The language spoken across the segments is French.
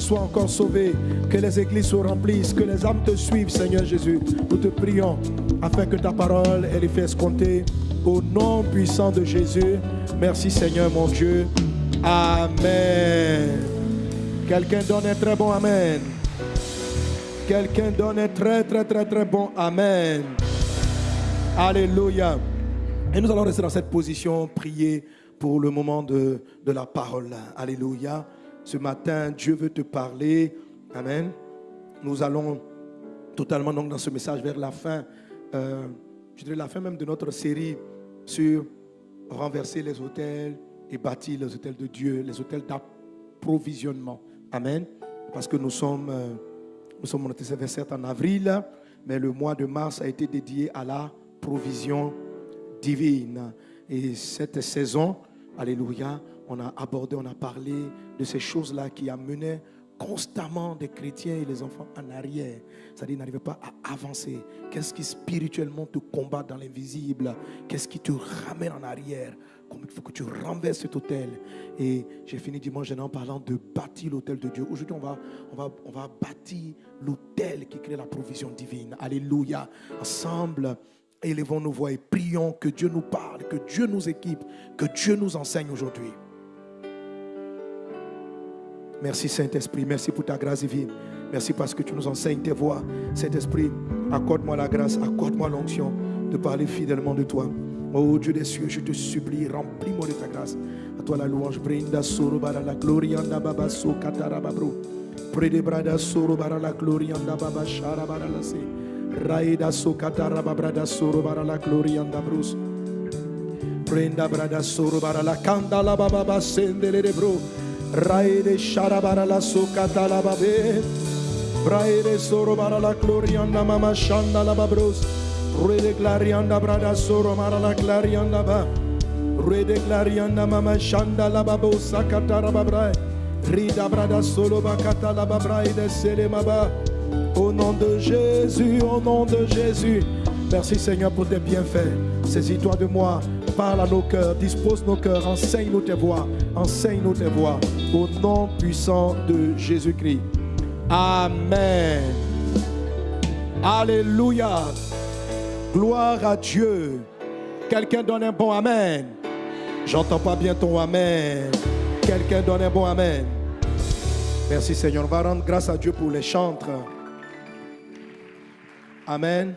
soient encore sauvées, que les églises se remplissent, que les âmes te suivent, Seigneur Jésus. Nous te prions afin que ta parole elle est fasse compter au nom puissant de Jésus. Merci Seigneur mon Dieu. Amen. Quelqu'un donne un très bon Amen. Quelqu'un donne un très très très très bon Amen. Alléluia. Et nous allons rester dans cette position, prier pour le moment de, de la parole. Alléluia. Ce matin, Dieu veut te parler. Amen. Nous allons totalement donc dans ce message vers la fin, euh, je dirais la fin même de notre série sur renverser les hôtels et bâtir les hôtels de Dieu, les hôtels d'approvisionnement. Amen. Parce que nous sommes, euh, nous sommes en en avril, mais le mois de mars a été dédié à la provision divine. Et cette saison, Alléluia, on a abordé, on a parlé de ces choses-là qui amenaient constamment des chrétiens et les enfants en arrière. C'est-à-dire n'arrivaient pas à avancer. Qu'est-ce qui spirituellement te combat dans l'invisible? Qu'est-ce qui te ramène en arrière? Comme il faut que tu renverses cet hôtel. Et j'ai fini dimanche en parlant de bâtir l'hôtel de Dieu. Aujourd'hui, on va, on, va, on va bâtir l'hôtel qui crée la provision divine. Alléluia. Ensemble, élevons nos voix et prions que Dieu nous parle, que Dieu nous équipe, que Dieu nous enseigne aujourd'hui. Merci Saint-Esprit, merci pour ta grâce divine. Merci parce que tu nous enseignes tes voix. Saint-Esprit, accorde-moi la grâce, accorde-moi l'onction de parler fidèlement de toi. Oh Dieu des cieux, je te supplie, remplis-moi de ta grâce. À toi la louange. Brinda soro bara la gloria anda baba so katara babro. Prede brada soro bara la gloria anda baba la se. Raida so katara babrada soro bara la gloria anda brus. Prenda brada soro bara la kanda la baba bro. Raide sharabara la sukata la babe. Braide soro bara la glorianda mama la babros. Rede glarianda brada soro mara la glarianda ba. Rede glarianda mama shanda la babo sakata. Rida brada solo bakata la babrai de selemaba. Au nom de Jésus, au nom de Jésus. Merci Seigneur pour tes bienfaits. Saisis-toi de moi, parle à nos cœurs, dispose nos cœurs, enseigne-nous tes voix, enseigne-nous tes voix. Au nom puissant de Jésus-Christ. Amen. Alléluia. Gloire à Dieu. Quelqu'un donne un bon Amen. J'entends pas bien ton Amen. Quelqu'un donne un bon Amen. Merci Seigneur. On va rendre grâce à Dieu pour les chantres. Amen.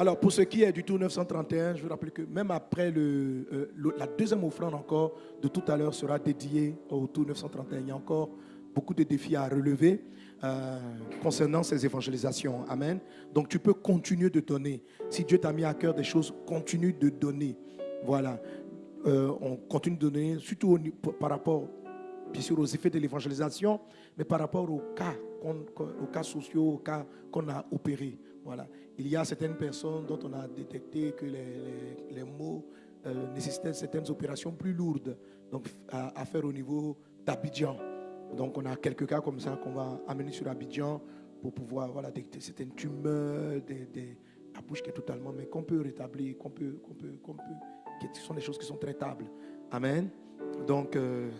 Alors, pour ce qui est du tour 931, je veux rappeler que même après euh, la deuxième offrande encore de tout à l'heure sera dédiée au tour 931. Il y a encore beaucoup de défis à relever euh, concernant ces évangélisations. Amen. Donc, tu peux continuer de donner. Si Dieu t'a mis à cœur des choses, continue de donner. Voilà. Euh, on continue de donner, surtout par rapport, bien sûr, aux effets de l'évangélisation, mais par rapport aux cas, aux cas sociaux, aux cas qu'on a opérés. Voilà. Il y a certaines personnes dont on a détecté que les, mots euh, nécessitaient certaines opérations plus lourdes donc, à, faire au niveau d'Abidjan. Donc on a quelques cas comme ça qu'on va amener sur Abidjan pour pouvoir voilà, détecter certaines tumeurs, des, la bouche qui est totalement, mais qu'on peut rétablir, qu'on peut, qu'on peut, qu'on peut, qui sont des choses qui sont traitables. Amen. Donc, euh,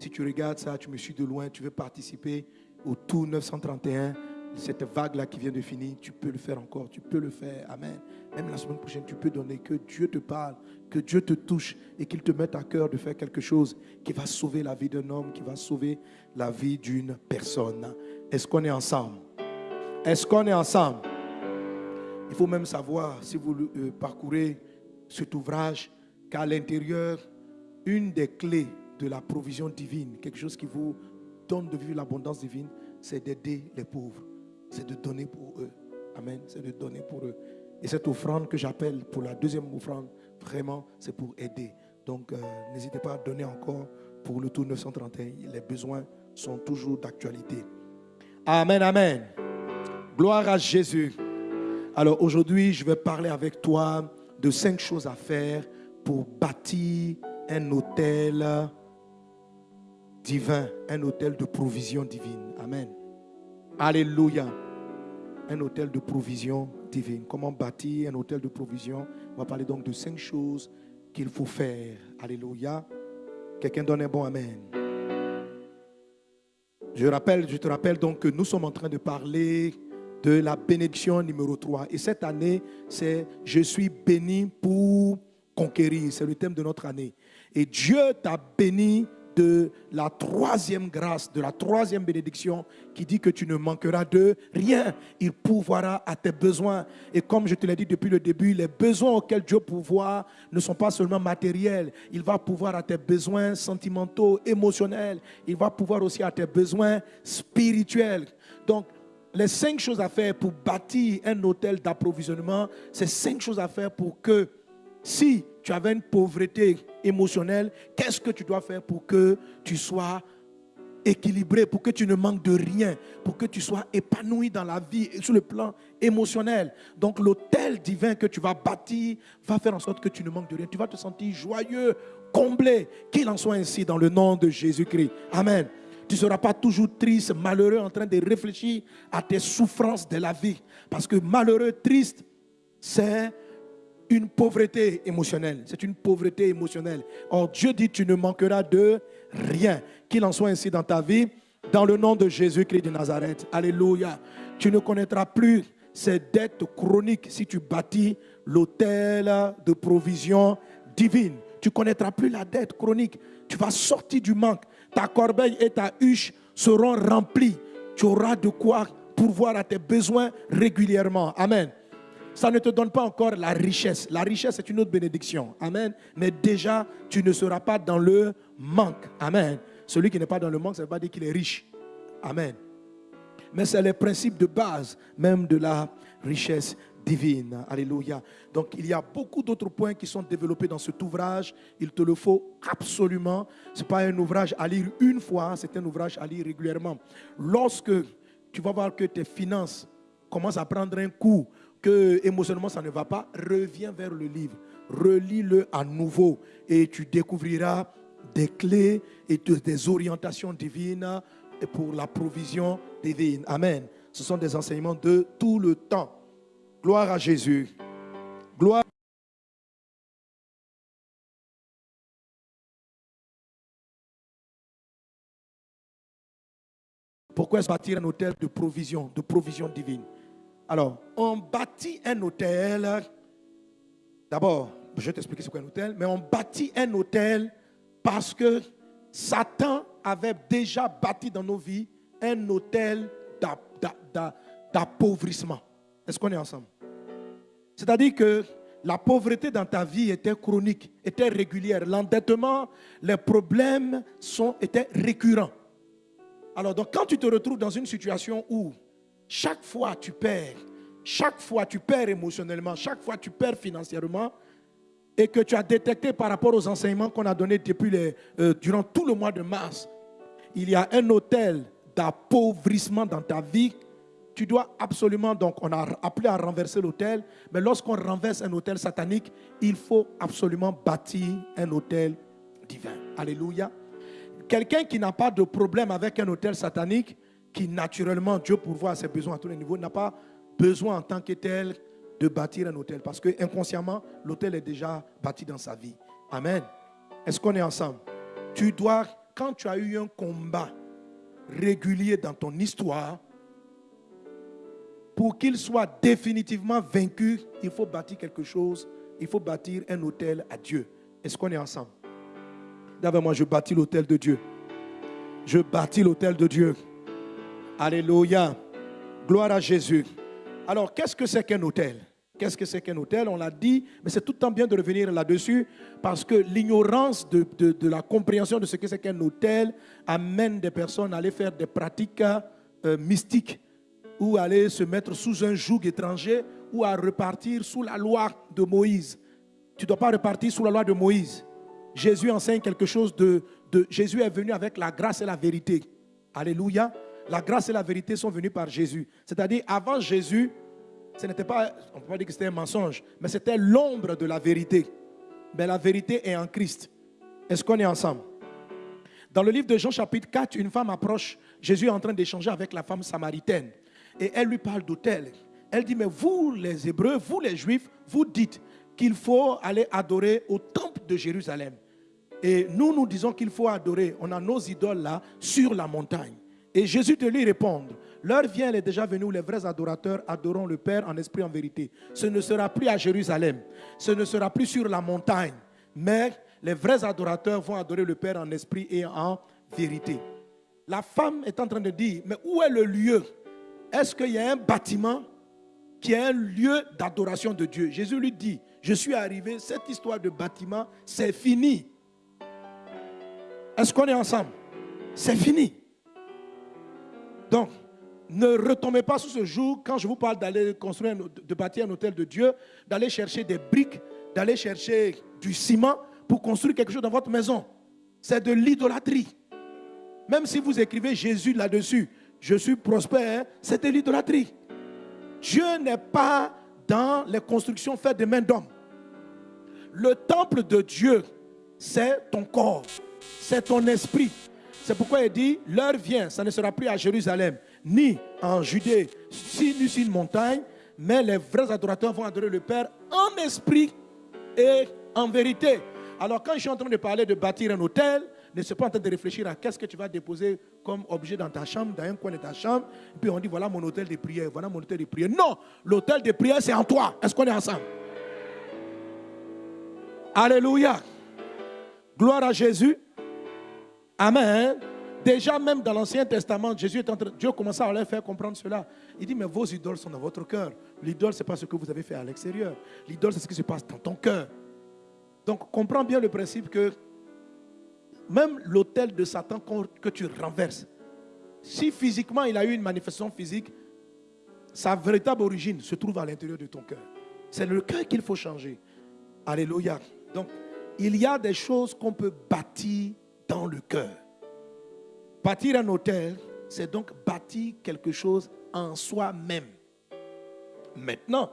si tu regardes ça, tu me suis de loin, tu veux participer au Tour 931, cette vague-là qui vient de finir, tu peux le faire encore, tu peux le faire. Amen. Même la semaine prochaine, tu peux donner, que Dieu te parle, que Dieu te touche et qu'il te mette à cœur de faire quelque chose qui va sauver la vie d'un homme, qui va sauver la vie d'une personne. Est-ce qu'on est ensemble? Est-ce qu'on est ensemble? Il faut même savoir, si vous euh, parcourez cet ouvrage, qu'à l'intérieur, une des clés de la provision divine, quelque chose qui vous donne de vivre l'abondance divine, c'est d'aider les pauvres c'est de donner pour eux. Amen. C'est de donner pour eux. Et cette offrande que j'appelle pour la deuxième offrande, vraiment, c'est pour aider. Donc, euh, n'hésitez pas à donner encore pour le tour 931. Les besoins sont toujours d'actualité. Amen, amen. Gloire à Jésus. Alors aujourd'hui, je vais parler avec toi de cinq choses à faire pour bâtir un hôtel divin, un hôtel de provision divine. Amen. Alléluia. Un hôtel de provision divine. Comment bâtir un hôtel de provision? On va parler donc de cinq choses qu'il faut faire. Alléluia. Quelqu'un donne un bon Amen. Je, rappelle, je te rappelle donc que nous sommes en train de parler de la bénédiction numéro 3. Et cette année, c'est Je suis béni pour conquérir. C'est le thème de notre année. Et Dieu t'a béni de la troisième grâce, de la troisième bénédiction qui dit que tu ne manqueras de rien. Il pourvoira à tes besoins. Et comme je te l'ai dit depuis le début, les besoins auxquels Dieu pourvoit ne sont pas seulement matériels. Il va pouvoir à tes besoins sentimentaux, émotionnels. Il va pouvoir aussi à tes besoins spirituels. Donc, les cinq choses à faire pour bâtir un hôtel d'approvisionnement, c'est cinq choses à faire pour que si tu avais une pauvreté émotionnelle, qu'est-ce que tu dois faire pour que tu sois équilibré, pour que tu ne manques de rien, pour que tu sois épanoui dans la vie sur le plan émotionnel? Donc l'hôtel divin que tu vas bâtir va faire en sorte que tu ne manques de rien. Tu vas te sentir joyeux, comblé, qu'il en soit ainsi dans le nom de Jésus-Christ. Amen. Tu ne seras pas toujours triste, malheureux, en train de réfléchir à tes souffrances de la vie. Parce que malheureux, triste, c'est une pauvreté émotionnelle. C'est une pauvreté émotionnelle. Or, Dieu dit, tu ne manqueras de rien. Qu'il en soit ainsi dans ta vie, dans le nom de Jésus-Christ de Nazareth. Alléluia. Tu ne connaîtras plus ces dettes chroniques si tu bâtis l'hôtel de provision divine. Tu connaîtras plus la dette chronique. Tu vas sortir du manque. Ta corbeille et ta huche seront remplies. Tu auras de quoi pourvoir à tes besoins régulièrement. Amen ça ne te donne pas encore la richesse. La richesse est une autre bénédiction. Amen. Mais déjà, tu ne seras pas dans le manque. Amen. Celui qui n'est pas dans le manque, ça ne veut pas dire qu'il est riche. Amen. Mais c'est les principes de base même de la richesse divine. Alléluia. Donc il y a beaucoup d'autres points qui sont développés dans cet ouvrage. Il te le faut absolument. Ce n'est pas un ouvrage à lire une fois, c'est un ouvrage à lire régulièrement. Lorsque tu vas voir que tes finances commencent à prendre un coup, émotionnellement ça ne va pas, reviens vers le livre, relis-le à nouveau et tu découvriras des clés et des orientations divines pour la provision divine. Amen. Ce sont des enseignements de tout le temps. Gloire à Jésus. Gloire. Pourquoi est-ce bâtir un hôtel de provision, de provision divine? Alors, on bâtit un hôtel. D'abord, je vais t'expliquer ce qu'est un hôtel, mais on bâtit un hôtel parce que Satan avait déjà bâti dans nos vies un hôtel d'appauvrissement. Est-ce qu'on est ensemble? C'est-à-dire que la pauvreté dans ta vie était chronique, était régulière. L'endettement, les problèmes sont, étaient récurrents. Alors, donc, quand tu te retrouves dans une situation où chaque fois tu perds, chaque fois tu perds émotionnellement, chaque fois tu perds financièrement, et que tu as détecté par rapport aux enseignements qu'on a donnés depuis les, euh, durant tout le mois de mars, il y a un hôtel d'appauvrissement dans ta vie. Tu dois absolument, donc on a appelé à renverser l'hôtel, mais lorsqu'on renverse un hôtel satanique, il faut absolument bâtir un hôtel divin. Alléluia. Quelqu'un qui n'a pas de problème avec un hôtel satanique, qui naturellement, Dieu pourvoit ses besoins à tous les niveaux, n'a pas besoin en tant que tel de bâtir un hôtel. Parce que inconsciemment, l'hôtel est déjà bâti dans sa vie. Amen. Est-ce qu'on est ensemble? Tu dois, quand tu as eu un combat régulier dans ton histoire, pour qu'il soit définitivement vaincu, il faut bâtir quelque chose. Il faut bâtir un hôtel à Dieu. Est-ce qu'on est ensemble? D'abord, moi, je bâtis l'hôtel de Dieu. Je bâtis l'hôtel de Dieu. Alléluia. Gloire à Jésus. Alors, qu'est-ce que c'est qu'un hôtel? Qu'est-ce que c'est qu'un hôtel? On l'a dit, mais c'est tout le temps bien de revenir là-dessus parce que l'ignorance de, la compréhension de ce que c'est qu'un hôtel amène des personnes à aller faire des pratiques euh, mystiques ou aller se mettre sous un joug étranger ou à repartir sous la loi de Moïse. Tu ne dois pas repartir sous la loi de Moïse. Jésus enseigne quelque chose de, de... Jésus est venu avec la grâce et la vérité. Alléluia. La grâce et la vérité sont venues par Jésus. C'est-à-dire, avant Jésus, ce n'était pas, on ne peut pas dire que c'était un mensonge, mais c'était l'ombre de la vérité. Mais la vérité est en Christ. Est-ce qu'on est ensemble? Dans le livre de Jean chapitre 4, une femme approche, Jésus est en train d'échanger avec la femme samaritaine. Et elle lui parle d'autel. Elle dit, mais vous les Hébreux, vous les Juifs, vous dites qu'il faut aller adorer au temple de Jérusalem. Et nous, nous disons qu'il faut adorer, on a nos idoles là, sur la montagne. Et Jésus de lui répondre, l'heure vient, elle est déjà venue où les vrais adorateurs adoreront le Père en esprit, en vérité. Ce ne sera plus à Jérusalem, ce ne sera plus sur la montagne, mais les vrais adorateurs vont adorer le Père en esprit et en vérité. La femme est en train de dire, mais où est le lieu? Est-ce qu'il y a un bâtiment qui est un lieu d'adoration de Dieu? Jésus lui dit, je suis arrivé, cette histoire de bâtiment, c'est fini. Est-ce qu'on est ensemble? C'est fini. Donc, ne retombez pas sur ce jour quand je vous parle d'aller construire, de bâtir un hôtel de Dieu, d'aller chercher des briques, d'aller chercher du ciment pour construire quelque chose dans votre maison. C'est de l'idolâtrie. Même si vous écrivez Jésus là-dessus, je suis prospère, c'est de l'idolâtrie. Dieu n'est pas dans les constructions faites de mains d'hommes. Le temple de Dieu, c'est ton corps, c'est ton esprit. C'est pourquoi il dit, l'heure vient, ça ne sera plus à Jérusalem, ni en Judée, ni sur une montagne, mais les vrais adorateurs vont adorer le Père en esprit et en vérité. Alors quand je suis en train de parler de bâtir un hôtel, ne suis pas en train de réfléchir à qu'est-ce que tu vas déposer comme objet dans ta chambre, dans un coin de ta chambre. Et puis on dit, voilà mon hôtel de prière, voilà mon hôtel de prière. Non, l'hôtel de prière, c'est en toi. Est-ce qu'on est ensemble? Alléluia. Gloire à Jésus. Amen. Déjà, même dans l'Ancien Testament, Jésus Dieu commençait à leur faire comprendre cela. Il dit, mais vos idoles sont dans votre cœur. L'idole, ce n'est pas ce que vous avez fait à l'extérieur. L'idole, c'est ce qui se passe dans ton cœur. Donc, comprends bien le principe que même l'autel de Satan que tu renverses, si physiquement il a eu une manifestation physique, sa véritable origine se trouve à l'intérieur de ton cœur. C'est le cœur qu'il faut changer. Alléluia. Donc, il y a des choses qu'on peut bâtir dans le cœur. Bâtir un hôtel, c'est donc bâtir quelque chose en soi-même. Maintenant,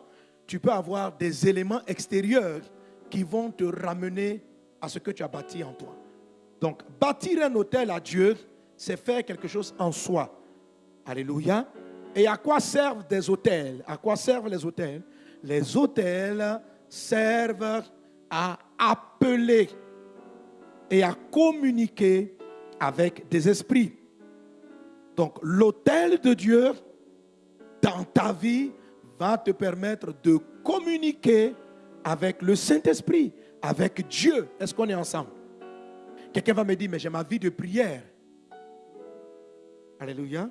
tu peux avoir des éléments extérieurs qui vont te ramener à ce que tu as bâti en toi. Donc, bâtir un hôtel à Dieu, c'est faire quelque chose en soi. Alléluia. Et à quoi servent des hôtels? À quoi servent les hôtels? Les hôtels servent à appeler et à communiquer avec des esprits. Donc, l'hôtel de Dieu dans ta vie va te permettre de communiquer avec le Saint-Esprit, avec Dieu. Est-ce qu'on est ensemble? Quelqu'un va me dire, mais j'ai ma vie de prière. Alléluia.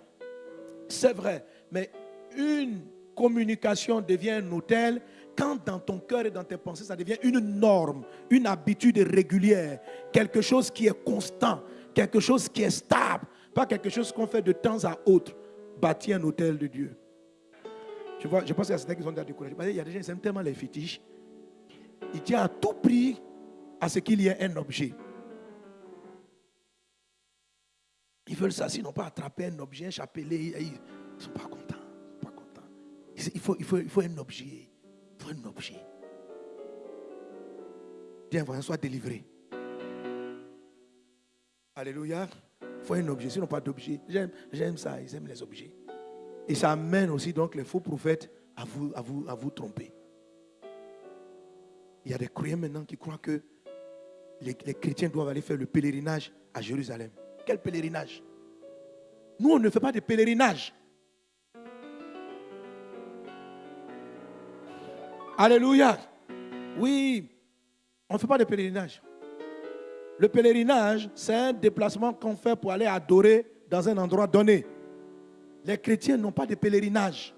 C'est vrai, mais une communication devient un hôtel quand dans ton cœur et dans tes pensées, ça devient une norme, une habitude régulière, quelque chose qui est constant, quelque chose qui est stable, pas quelque chose qu'on fait de temps à autre. Bâtir un hôtel de Dieu. Je, vois, je pense qu'il y a certains qui sont découragés. Il y a des gens qui aiment tellement les fétiches. Ils tiennent à tout prix à ce qu'il y ait un objet. Ils veulent ça, sinon pas attraper un objet, un chapelet. Ils ne sont pas contents. Pas contents. Il, faut, il, il faut un objet. Un objet. Viens, voyons, soit délivré. Alléluia. Il faut un objet, sinon pas d'objet. J'aime ça, ils aiment les objets. Et ça amène aussi donc les faux prophètes à vous, à vous, à vous tromper. Il y a des croyants maintenant qui croient que les chrétiens doivent aller faire le pèlerinage à Jérusalem. Quel pèlerinage? Nous, on ne fait pas de pèlerinage. Alléluia. Oui, on ne fait pas de pèlerinage. Le pèlerinage, c'est un déplacement qu'on fait pour aller adorer dans un endroit donné. Les chrétiens n'ont pas de pèlerinage.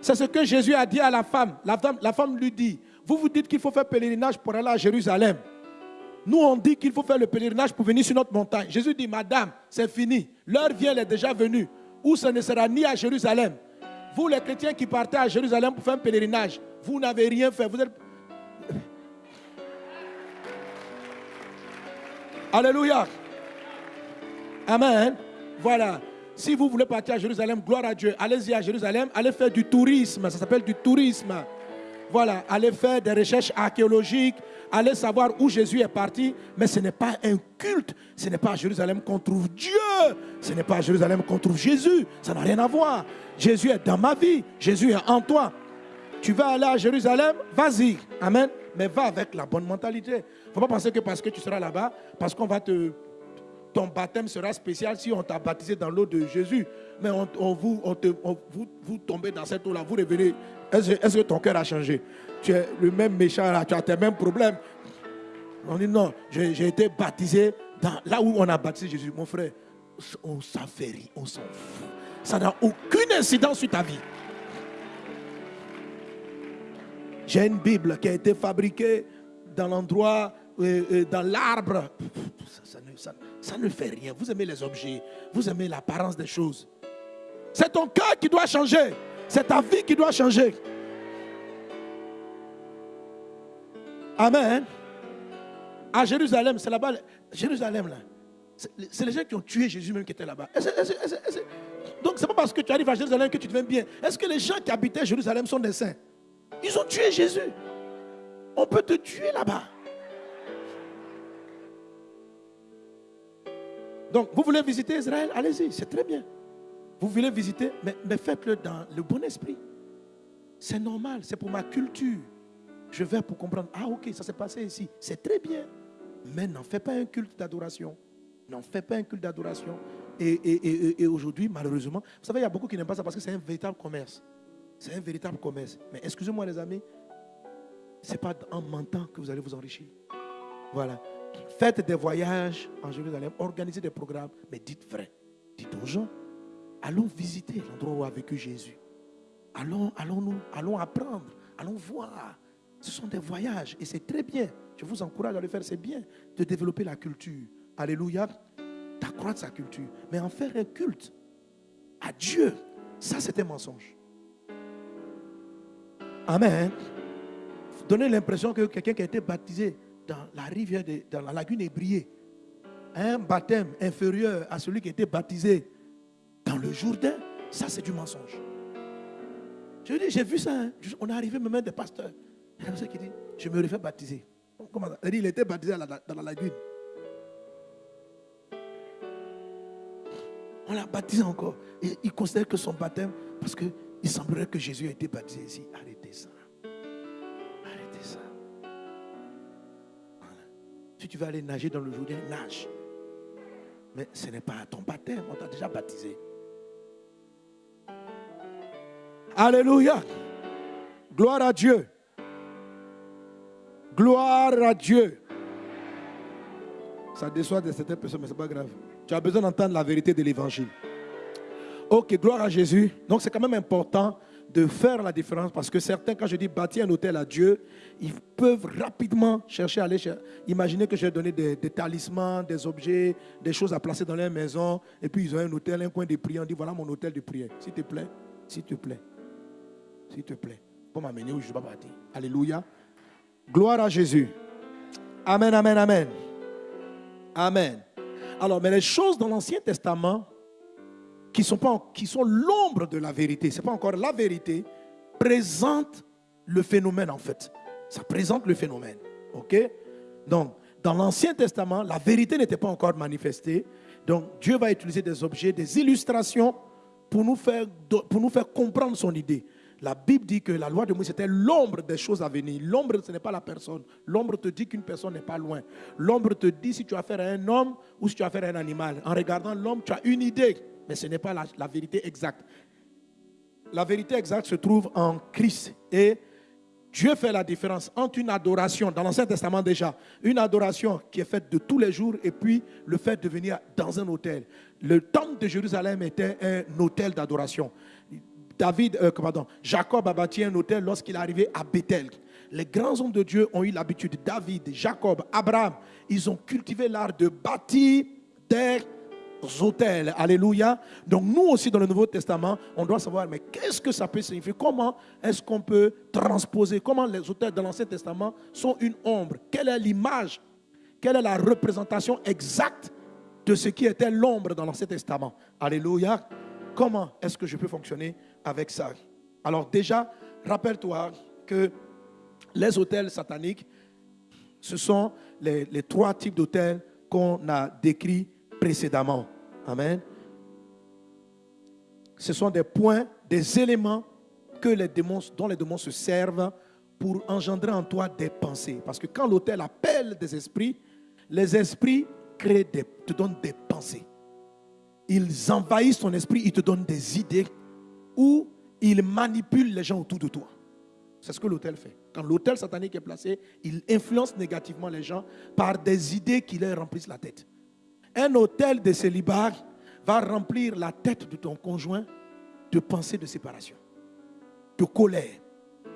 C'est ce que Jésus a dit à la femme. La femme, lui dit, vous vous dites qu'il faut faire pèlerinage pour aller à Jérusalem. Nous, on dit qu'il faut faire le pèlerinage pour venir sur notre montagne. Jésus dit, Madame, c'est fini. L'heure vient, elle est déjà venue. Où ce ne sera ni à Jérusalem. Vous, les chrétiens qui partez à Jérusalem pour faire un pèlerinage, vous n'avez rien fait. Vous êtes... Alléluia. Amen. Voilà. Si vous voulez partir à Jérusalem, gloire à Dieu. Allez-y à Jérusalem. Allez faire du tourisme. Ça s'appelle du tourisme. Voilà. Allez faire des recherches archéologiques aller savoir où Jésus est parti, mais ce n'est pas un culte. Ce n'est pas à Jérusalem qu'on trouve Dieu. Ce n'est pas à Jérusalem qu'on trouve Jésus. Ça n'a rien à voir. Jésus est dans ma vie. Jésus est en toi. Tu vas aller à Jérusalem, vas-y. Amen. Mais va avec la bonne mentalité. Il ne faut pas penser que parce que tu seras là-bas, parce qu'on va te ton baptême sera spécial si on t'a baptisé dans l'eau de Jésus. Mais on, vous, on te, vous, vous tombez dans cette eau-là, vous revenez. Est-ce que- ton cœur a changé? Tu es le même méchant là, tu as tes mêmes problèmes. On dit non, j'ai été baptisé dans, là où on a baptisé Jésus. Mon frère, on rire, on s'en fout. Ça n'a aucune incidence sur ta vie. J'ai une Bible qui a été fabriquée dans l'endroit, euh, euh, dans l'arbre. Ça, ne, fait rien. Vous aimez les objets, vous aimez l'apparence des choses. C'est ton cœur qui doit changer. C'est ta vie qui doit changer. Amen. À Jérusalem, c'est là-bas. Jérusalem, là. C'est les gens qui ont tué Jésus même qui étaient là-bas. Donc, c'est pas parce que tu arrives à Jérusalem que tu deviens bien. Est-ce que les gens qui habitaient Jérusalem sont des saints? Ils ont tué Jésus. On peut te tuer là-bas. Donc, vous voulez visiter Israël? Allez-y, c'est très bien. Vous voulez visiter, mais, faites-le dans le bon esprit. C'est normal, c'est pour ma culture. Je vais pour comprendre, ah ok, ça s'est passé ici. C'est très bien. Mais n'en fais pas un culte d'adoration. N'en fais pas un culte d'adoration. Et- et aujourd'hui, malheureusement, vous savez, il y a beaucoup qui n'aiment pas ça parce que c'est un véritable commerce. C'est un véritable commerce. Mais excusez-moi les amis, ce n'est pas en mentant que vous allez vous enrichir. Voilà. Faites des voyages en Jérusalem, organisez des programmes, mais dites vrai. Dites aux gens, allons visiter l'endroit où a vécu Jésus. Allons, allons, nous, allons apprendre, allons voir. Ce sont des voyages et c'est très bien. Je vous encourage à le faire, c'est bien de développer la culture. Alléluia. D'accroître sa culture. Mais en faire un culte à Dieu, ça c'est un mensonge. Amen. Donner l'impression que quelqu'un qui a été baptisé dans la rivière, de- dans la lagune ébriée, un baptême inférieur à celui qui été baptisé dans le Jourdain, ça c'est du mensonge. Je dis, j'ai vu ça. hein. On est arrivé même des pasteurs. Il qui dit, je me refais baptiser. Comment ça? Il était baptisé dans la lagune. On l'a baptisé encore. Et il considère que son baptême, parce qu'il semblerait que Jésus a été baptisé ici. Si tu veux aller nager dans le Jourdain, nage. Mais ce n'est pas ton baptême, on t'a déjà baptisé. Alléluia. Gloire à Dieu. Gloire à Dieu. Ça déçoit de certaines personnes, mais ce n'est pas grave. Tu as besoin d'entendre la vérité de l'évangile. Ok, gloire à Jésus. Donc c'est quand même important de faire la différence parce que certains, quand je dis bâtir un hôtel à Dieu, ils peuvent rapidement chercher à aller cher- imaginer que j'ai donné des, des talismans, des objets, des choses à placer dans leur maison, et puis ils ont un hôtel, un coin de prière. On dit voilà mon hôtel de prière. S'il te plaît, s'il te plaît, s'il te plaît, pour m'amener où je vais pas partir. Alléluia. Gloire à Jésus. Amen, amen, amen. Amen. Alors, mais les choses dans l'Ancien Testament qui sont, sont l'ombre de la vérité, ce n'est pas encore la vérité, présentent le phénomène en fait. Ça présente le phénomène. OK? Donc, dans l'Ancien Testament, la vérité n'était pas encore manifestée. Donc, Dieu va utiliser des objets, des illustrations pour nous faire, pour nous faire comprendre son idée. La Bible dit que la loi de Moïse c'était l'ombre des choses à venir. L'ombre, ce n'est pas la personne. L'ombre te dit qu'une personne n'est pas loin. L'ombre te dit si tu as affaire à un homme ou si tu as affaire à un animal. En regardant l'homme, tu as une idée, mais ce n'est pas la, la vérité exacte. La vérité exacte se trouve en Christ. Et Dieu fait la différence entre une adoration, dans l'Ancien Testament déjà, une adoration qui est faite de tous les jours et puis le fait de venir dans un hôtel. Le temple de Jérusalem était un hôtel d'adoration. David, euh, Jacob a bâti un hôtel lorsqu'il est arrivé à Bethel. Les grands hommes de Dieu ont eu l'habitude, David, Jacob, Abraham, ils ont cultivé l'art de bâtir des hôtels. Alléluia. Donc nous aussi dans le Nouveau Testament, on doit savoir, mais qu'est-ce que ça peut signifier? Comment est-ce qu'on peut transposer? Comment les hôtels de l'Ancien Testament sont une ombre? Quelle est l'image? Quelle est la représentation exacte de ce qui était l'ombre dans l'Ancien Testament? Alléluia. Comment est-ce que je peux fonctionner avec ça Alors déjà, rappelle-toi que les hôtels sataniques, ce sont les, trois types d'hôtels qu'on a décrits précédemment. Amen. Ce sont des points, des éléments que les démons, dont les démons se servent pour engendrer en toi des pensées. Parce que quand l'hôtel appelle des esprits, les esprits créent te donnent des pensées. Ils envahissent ton esprit, ils te donnent des idées ou ils manipulent les gens autour de toi. C'est ce que l'hôtel fait. Quand l'hôtel satanique est placé, il influence négativement les gens par des idées qui leur remplissent la tête. Un hôtel de célibat va remplir la tête de ton conjoint de pensées de séparation, de colère,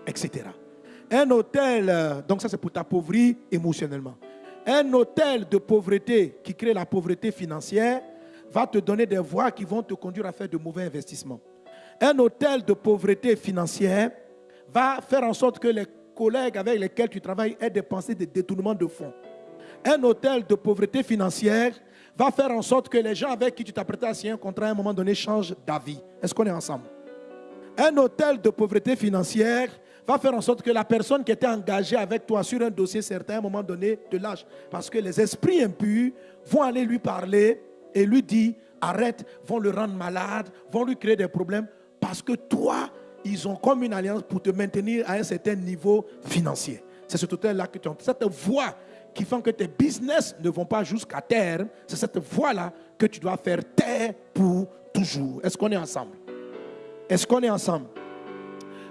etc. Un hôtel, euh, donc ça c'est pour t'appauvrir émotionnellement. Un hôtel de pauvreté qui crée la pauvreté financière va te donner des voies qui vont te conduire à faire de mauvais investissements. Un hôtel de pauvreté financière va faire en sorte que les collègues avec lesquels tu travailles aient des pensées de détournement de fonds. Un hôtel de pauvreté financière va faire en sorte que les gens avec qui tu t'apprêtais à signer un contrat à un moment donné changent d'avis. Est-ce qu'on est ensemble? Un hôtel de pauvreté financière va faire en sorte que la personne qui était engagée avec toi sur un dossier certain, à un moment donné, te lâche. Parce que les esprits impurs vont aller lui parler et lui dire, arrête, vont le rendre malade, vont lui créer des problèmes. Parce que toi, ils ont comme une alliance pour te maintenir à un certain niveau financier. C'est ce hôtel-là que tu as. Cette voie qui fait que tes business ne vont pas jusqu'à terre, c'est cette voie-là que tu dois faire taire pour toujours. Est-ce qu'on est ensemble? Est-ce qu'on est ensemble?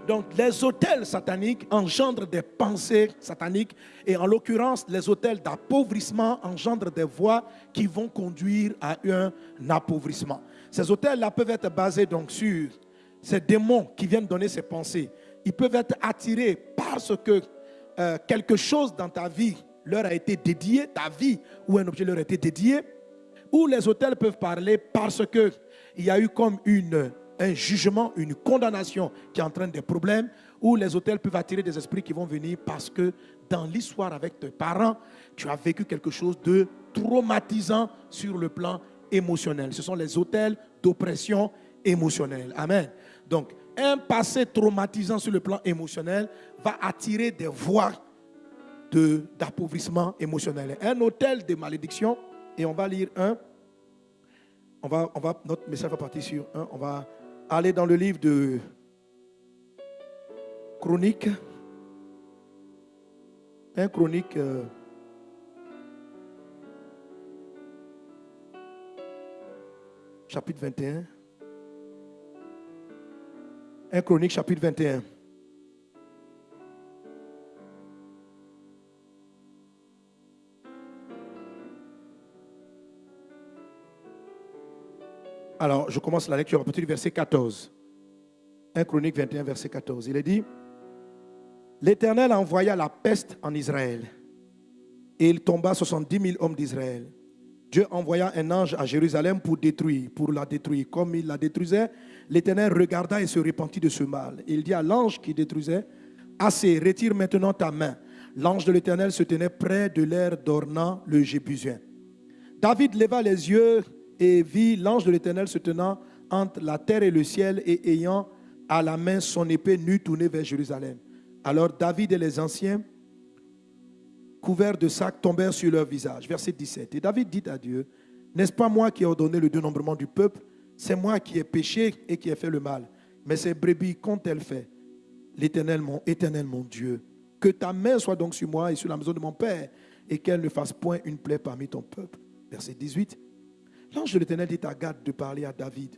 Donc les hôtels sataniques engendrent des pensées sataniques et en l'occurrence les hôtels d'appauvrissement engendrent des voies qui vont conduire à un appauvrissement. Ces hôtels-là peuvent être basés donc sur ces démons qui viennent donner ces pensées. Ils peuvent être attirés parce que euh, quelque chose dans ta vie leur a été dédié, ta vie ou un objet leur a été dédié, ou les hôtels peuvent parler parce qu'il y a eu comme une, un jugement, une condamnation qui entraîne des problèmes, ou les hôtels peuvent attirer des esprits qui vont venir parce que dans l'histoire avec tes parents, tu as vécu quelque chose de traumatisant sur le plan émotionnel. Ce sont les hôtels d'oppression émotionnelle. Amen. Donc, un passé traumatisant sur le plan émotionnel va attirer des voix d'appauvrissement émotionnel. Un hôtel de malédiction, et on va lire un. On va, on va, notre message va partir sur un. On va aller dans le livre de Chronique. Un chronique. Euh, chapitre 21. Un chronique chapitre 21. Alors, je commence la lecture à partir du verset 14. 1 Chronique 21, verset 14. Il est dit L'Éternel envoya la peste en Israël, et il tomba 70 000 hommes d'Israël. Dieu envoya un ange à Jérusalem pour détruire, pour la détruire. Comme il la détruisait, l'Éternel regarda et se repentit de ce mal. Il dit à l'ange qui détruisait Assez, retire maintenant ta main. L'ange de l'Éternel se tenait près de l'air d'Ornan, le Jébusien. David leva les yeux et vit l'ange de l'Éternel se tenant entre la terre et le ciel et ayant à la main son épée nue tournée vers Jérusalem. Alors David et les anciens, couverts de sacs, tombèrent sur leur visage. Verset 17. Et David dit à Dieu, n'est-ce pas moi qui ai ordonné le dénombrement du peuple? C'est moi qui ai péché et qui ai fait le mal. Mais ces brebis, qu'ont-elles fait? L'Éternel, mon mon Dieu, que ta main soit donc sur moi et sur la maison de mon Père, et qu'elle ne fasse point une plaie parmi ton peuple. Verset 18. L'ange de l'Éternel dit à Gad de parler à David.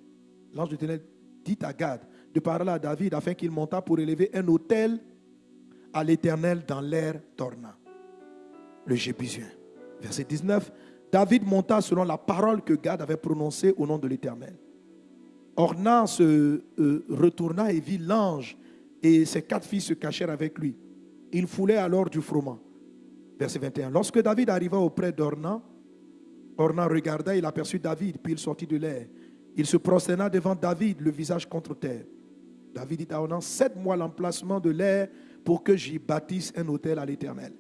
L'ange de l'Éternel dit à Gad de parler à David afin qu'il montât pour élever un autel à l'Éternel dans l'air d'Orna, le Jébusien. Verset 19. David monta selon la parole que Gad avait prononcée au nom de l'Éternel. Orna se euh, retourna et vit l'ange et ses quatre filles se cachèrent avec lui. Il foulait alors du froment. Verset 21. Lorsque David arriva auprès d'Orna, Ornan regarda, il aperçut David, puis il sortit de l'air. Il se prosterna devant David, le visage contre terre. David dit à Ornan, cède-moi l'emplacement de l'air pour que j'y bâtisse un hôtel à l'Éternel.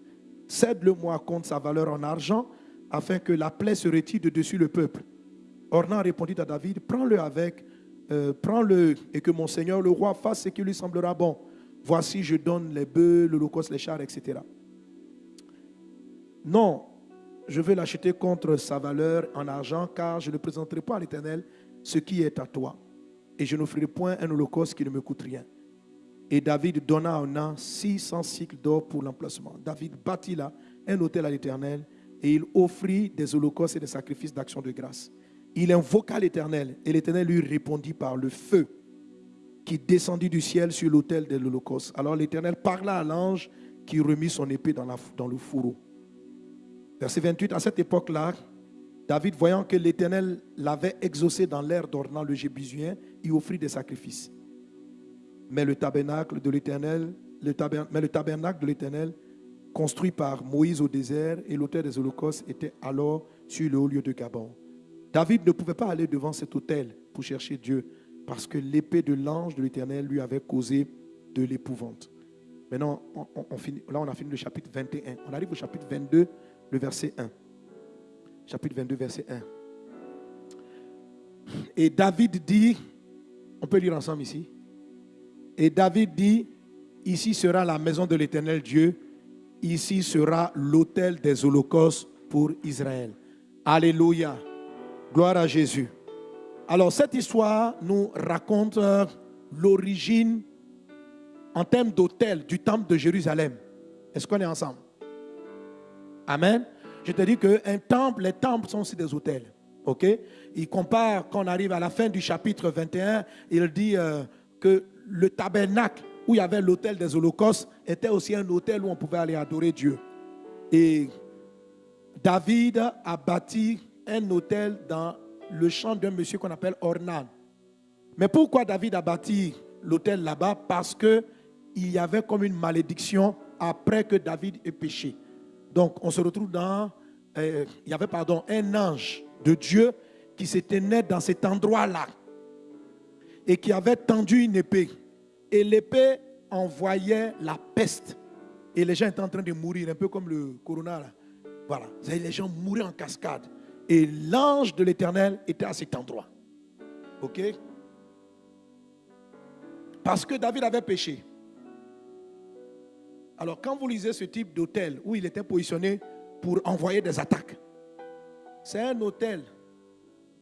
Cède-le-moi contre sa valeur en argent, afin que la plaie se retire de dessus le peuple. Ornan répondit à David, prends-le avec, euh, prends-le et que mon Seigneur le roi fasse ce qui lui semblera bon. Voici, je donne les bœufs, l'holocauste, les chars, etc. Non, je vais l'acheter contre sa valeur en argent, car je ne présenterai pas à l'Éternel ce qui est à toi. Et je n'offrirai point un holocauste qui ne me coûte rien. Et David donna à an 600 cycles d'or pour l'emplacement. David bâtit là un hôtel à l'Éternel et il offrit des holocaustes et des sacrifices d'action de grâce. Il invoqua l'Éternel et l'Éternel lui répondit par le feu qui descendit du ciel sur l'autel de l'Holocauste. Alors l'Éternel parla à l'ange qui remit son épée dans, le fourreau. Verset 28, à cette époque-là, David, voyant que l'Éternel l'avait exaucé dans l'air d'Ornan le Jébusien, il offrit des sacrifices. Mais le tabernacle de l'Éternel, construit par Moïse au désert et l'autel des holocaustes était alors sur le haut lieu de Gabon. David ne pouvait pas aller devant cet autel pour chercher Dieu parce que l'épée de l'ange de l'Éternel lui avait causé de l'épouvante. Maintenant, on, finit, là, on a fini le chapitre 21. On arrive au chapitre 22, le verset 1. Chapitre 22, verset 1. Et David dit, on peut lire ensemble ici. Et David dit, ici sera la maison de l'Éternel Dieu, ici sera l'autel des holocaustes pour Israël. Alléluia. Gloire à Jésus. Alors cette histoire nous raconte euh, l'origine en termes d'autel du temple de Jérusalem. Est-ce qu'on est ensemble? Amen. Je te dis qu'un temple, les temples sont aussi des hôtels. OK? Il compare, quand on arrive à la fin du chapitre 21, il dit euh, que le tabernacle où il y avait l'hôtel des holocaustes était aussi un hôtel où on pouvait aller adorer Dieu. Et David a bâti un hôtel dans le champ d'un monsieur qu'on appelle Ornan. Mais pourquoi David a bâti l'hôtel là-bas? Parce que il y avait comme une malédiction après que David ait péché. Donc on se retrouve dans, euh, il y avait pardon, un ange de Dieu qui s'était né dans cet endroit-là et qui avait tendu une épée. Et l'épée envoyait la peste. Et les gens étaient en train de mourir, un peu comme le corona. Là. Voilà, les gens mouraient en cascade. Et l'ange de l'Éternel était à cet endroit. OK? Parce que David avait péché. Alors quand vous lisez ce type d'hôtel où il était positionné pour envoyer des attaques, c'est un hôtel,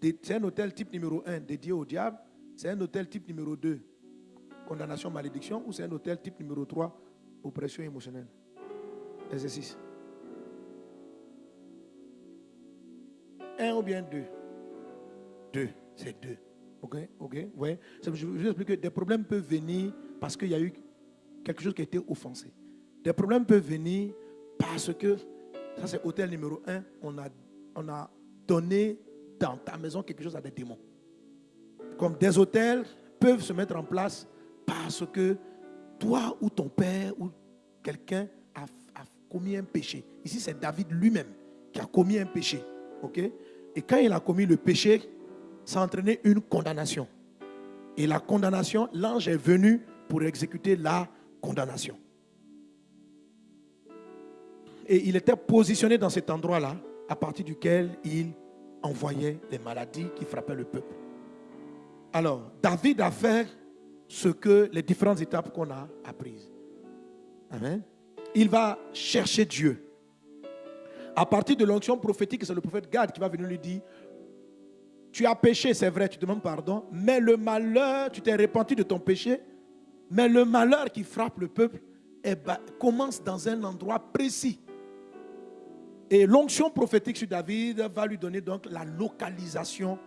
c'est un hôtel type numéro 1 dédié au diable, c'est un hôtel type numéro 2, condamnation, malédiction, ou c'est un hôtel type numéro 3, oppression émotionnelle. Exercice. Un ou bien deux Deux, c'est deux. Ok, ok, ouais. Je vous explique que des problèmes peuvent venir parce qu'il y a eu quelque chose qui a été offensé. Des problèmes peuvent venir parce que, ça c'est hôtel numéro un, on a, on a donné dans ta maison quelque chose à des démons. Comme des hôtels peuvent se mettre en place parce que toi ou ton père ou quelqu'un a, commis un péché. Ici, c'est David lui-même qui a commis un péché. ok? Et quand il a commis le péché, ça a une condamnation. Et la condamnation, l'ange est venu pour exécuter la condamnation. Et il était positionné dans cet endroit-là, à partir duquel il envoyait des maladies qui frappaient le peuple. Alors, David a fait ce que les différentes étapes qu'on a apprises. Amen. Il va chercher Dieu. À partir de l'onction prophétique, c'est le prophète Gad qui va venir lui dire Tu as péché, c'est vrai, tu demandes pardon, mais le malheur, tu t'es repenti de ton péché, mais le malheur qui frappe le peuple eh ben, commence dans un endroit précis. Et l'onction prophétique sur David va lui donner donc la localisation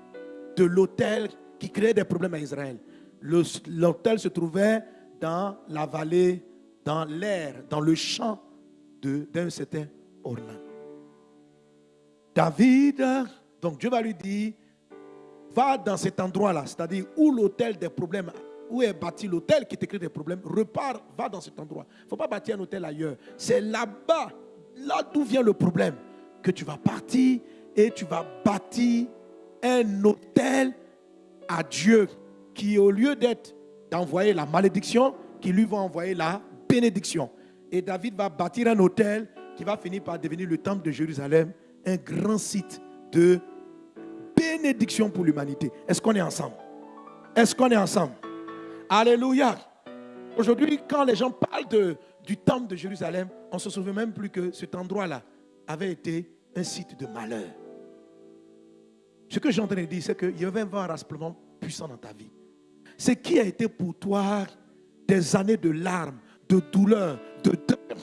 de l'autel qui créait des problèmes à Israël. L'autel se trouvait dans la vallée, dans l'air, dans le champ d'un certain Ornan. David, donc Dieu va lui dire, va dans cet endroit-là, c'est-à-dire où l'autel des problèmes, où est bâti l'autel qui te crée des problèmes, repars, va dans cet endroit. Il ne faut pas bâtir un hôtel ailleurs. C'est là-bas là d'où vient le problème, que tu vas partir et tu vas bâtir un hôtel à Dieu qui, au lieu d'être d'envoyer la malédiction, qui lui va envoyer la bénédiction. Et David va bâtir un hôtel qui va finir par devenir le temple de Jérusalem, un grand site de bénédiction pour l'humanité. Est-ce qu'on est ensemble? Est-ce qu'on est ensemble? Alléluia. Aujourd'hui, quand les gens parlent du temple de Jérusalem, on ne se souvient même plus que cet endroit-là avait été un site de malheur. Ce que j'ai en train de dire, c'est qu'il y avoir un rassemblement puissant dans ta vie. Ce qui a été pour toi des années de larmes, de douleur, de deuil,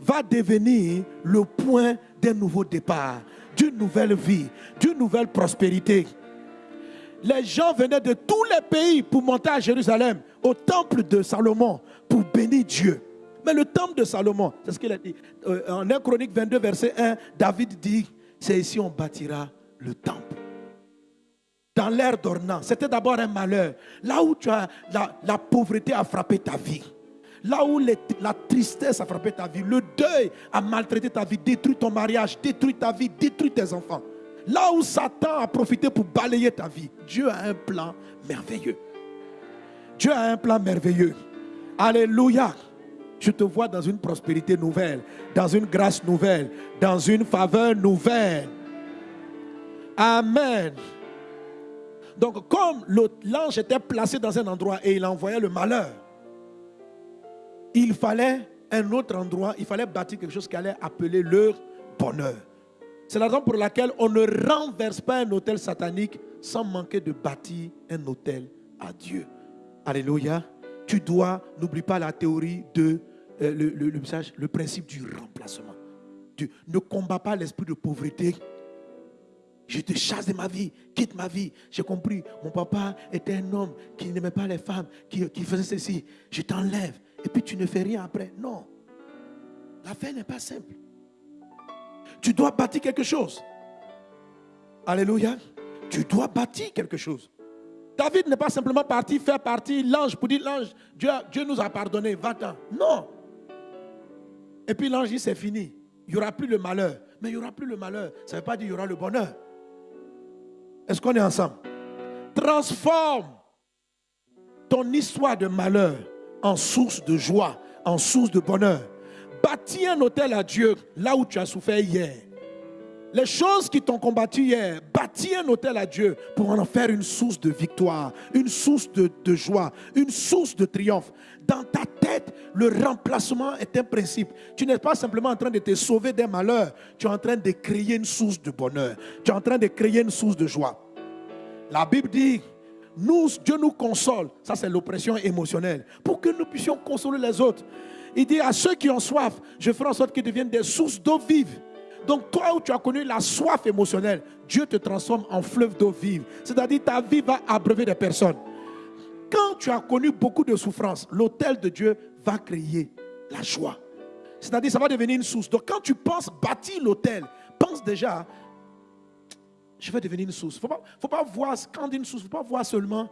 va devenir le point d'un nouveau départ, d'une nouvelle vie, d'une nouvelle prospérité. Les gens venaient de tous les pays pour monter à Jérusalem, au temple de Salomon, pour bénir Dieu. Mais le temple de Salomon, c'est ce qu'il a dit. Euh, en 1 Chronique 22, verset 1, David dit, c'est ici on bâtira le temple. Dans l'ère d'Ornan, c'était d'abord un malheur. Là où tu la pauvreté a frappé ta vie. Là où la tristesse a frappé ta vie, le deuil a maltraité ta vie, détruit ton mariage, détruit ta vie, détruit tes enfants. Là où Satan a profité pour balayer ta vie, Dieu a un plan merveilleux. Dieu a un plan merveilleux. Alléluia. Je te vois dans une prospérité nouvelle, dans une grâce nouvelle, dans une faveur nouvelle. Amen. Donc, comme l'ange était placé dans un endroit et il envoyait le malheur, il fallait un autre endroit, il fallait bâtir quelque chose qui allait appeler leur bonheur. C'est la raison pour laquelle on ne renverse pas un hôtel satanique sans manquer de bâtir un hôtel à Dieu. Alléluia. Tu dois, n'oublie pas la théorie de euh, le, le, principe du remplacement. Tu ne combats pas l'esprit de pauvreté. Je te chasse de ma vie, quitte ma vie. J'ai compris, mon papa était un homme qui n'aimait pas les femmes, qui, qui faisait ceci. Je t'enlève et puis tu ne fais rien après. Non. L'affaire n'est pas simple. Tu dois bâtir quelque chose. Alléluia. Tu dois bâtir quelque chose. David n'est pas simplement parti faire partie l'ange pour dire l'ange, Dieu, nous a pardonné, va-t'en. Non. Et puis l'ange dit c'est fini. Il n'y aura plus le malheur. Mais il n'y aura plus le malheur. Ça ne veut pas dire qu'il y aura le bonheur. Est-ce qu'on est ensemble? Transforme ton histoire de malheur en source de joie, en source de bonheur. Bâtis un hôtel à Dieu là où tu as souffert hier. Les choses qui t'ont combattu hier, bâtis un hôtel à Dieu pour en faire une source de victoire, une source de, joie, une source de triomphe. Dans ta tête, le remplacement est un principe. Tu n'es pas simplement en train de te sauver des malheurs, tu es en train de créer une source de bonheur, tu es en train de créer une source de joie. La Bible dit, nous, Dieu nous console. Ça, c'est l'oppression émotionnelle. Pour que nous puissions consoler les autres. Il dit à ceux qui ont soif, je ferai en sorte qu'ils deviennent des sources d'eau vive. Donc toi où tu as connu la soif émotionnelle, Dieu te transforme en fleuve d'eau vive. C'est-à-dire ta vie va abreuver des personnes. Quand tu as connu beaucoup de souffrance, l'autel de Dieu va créer la joie. C'est-à-dire ça va devenir une source. Donc quand tu penses bâtir l'autel, pense déjà je vais devenir une source. Il ne faut pas, voir, quand une source, il ne faut pas voir seulement,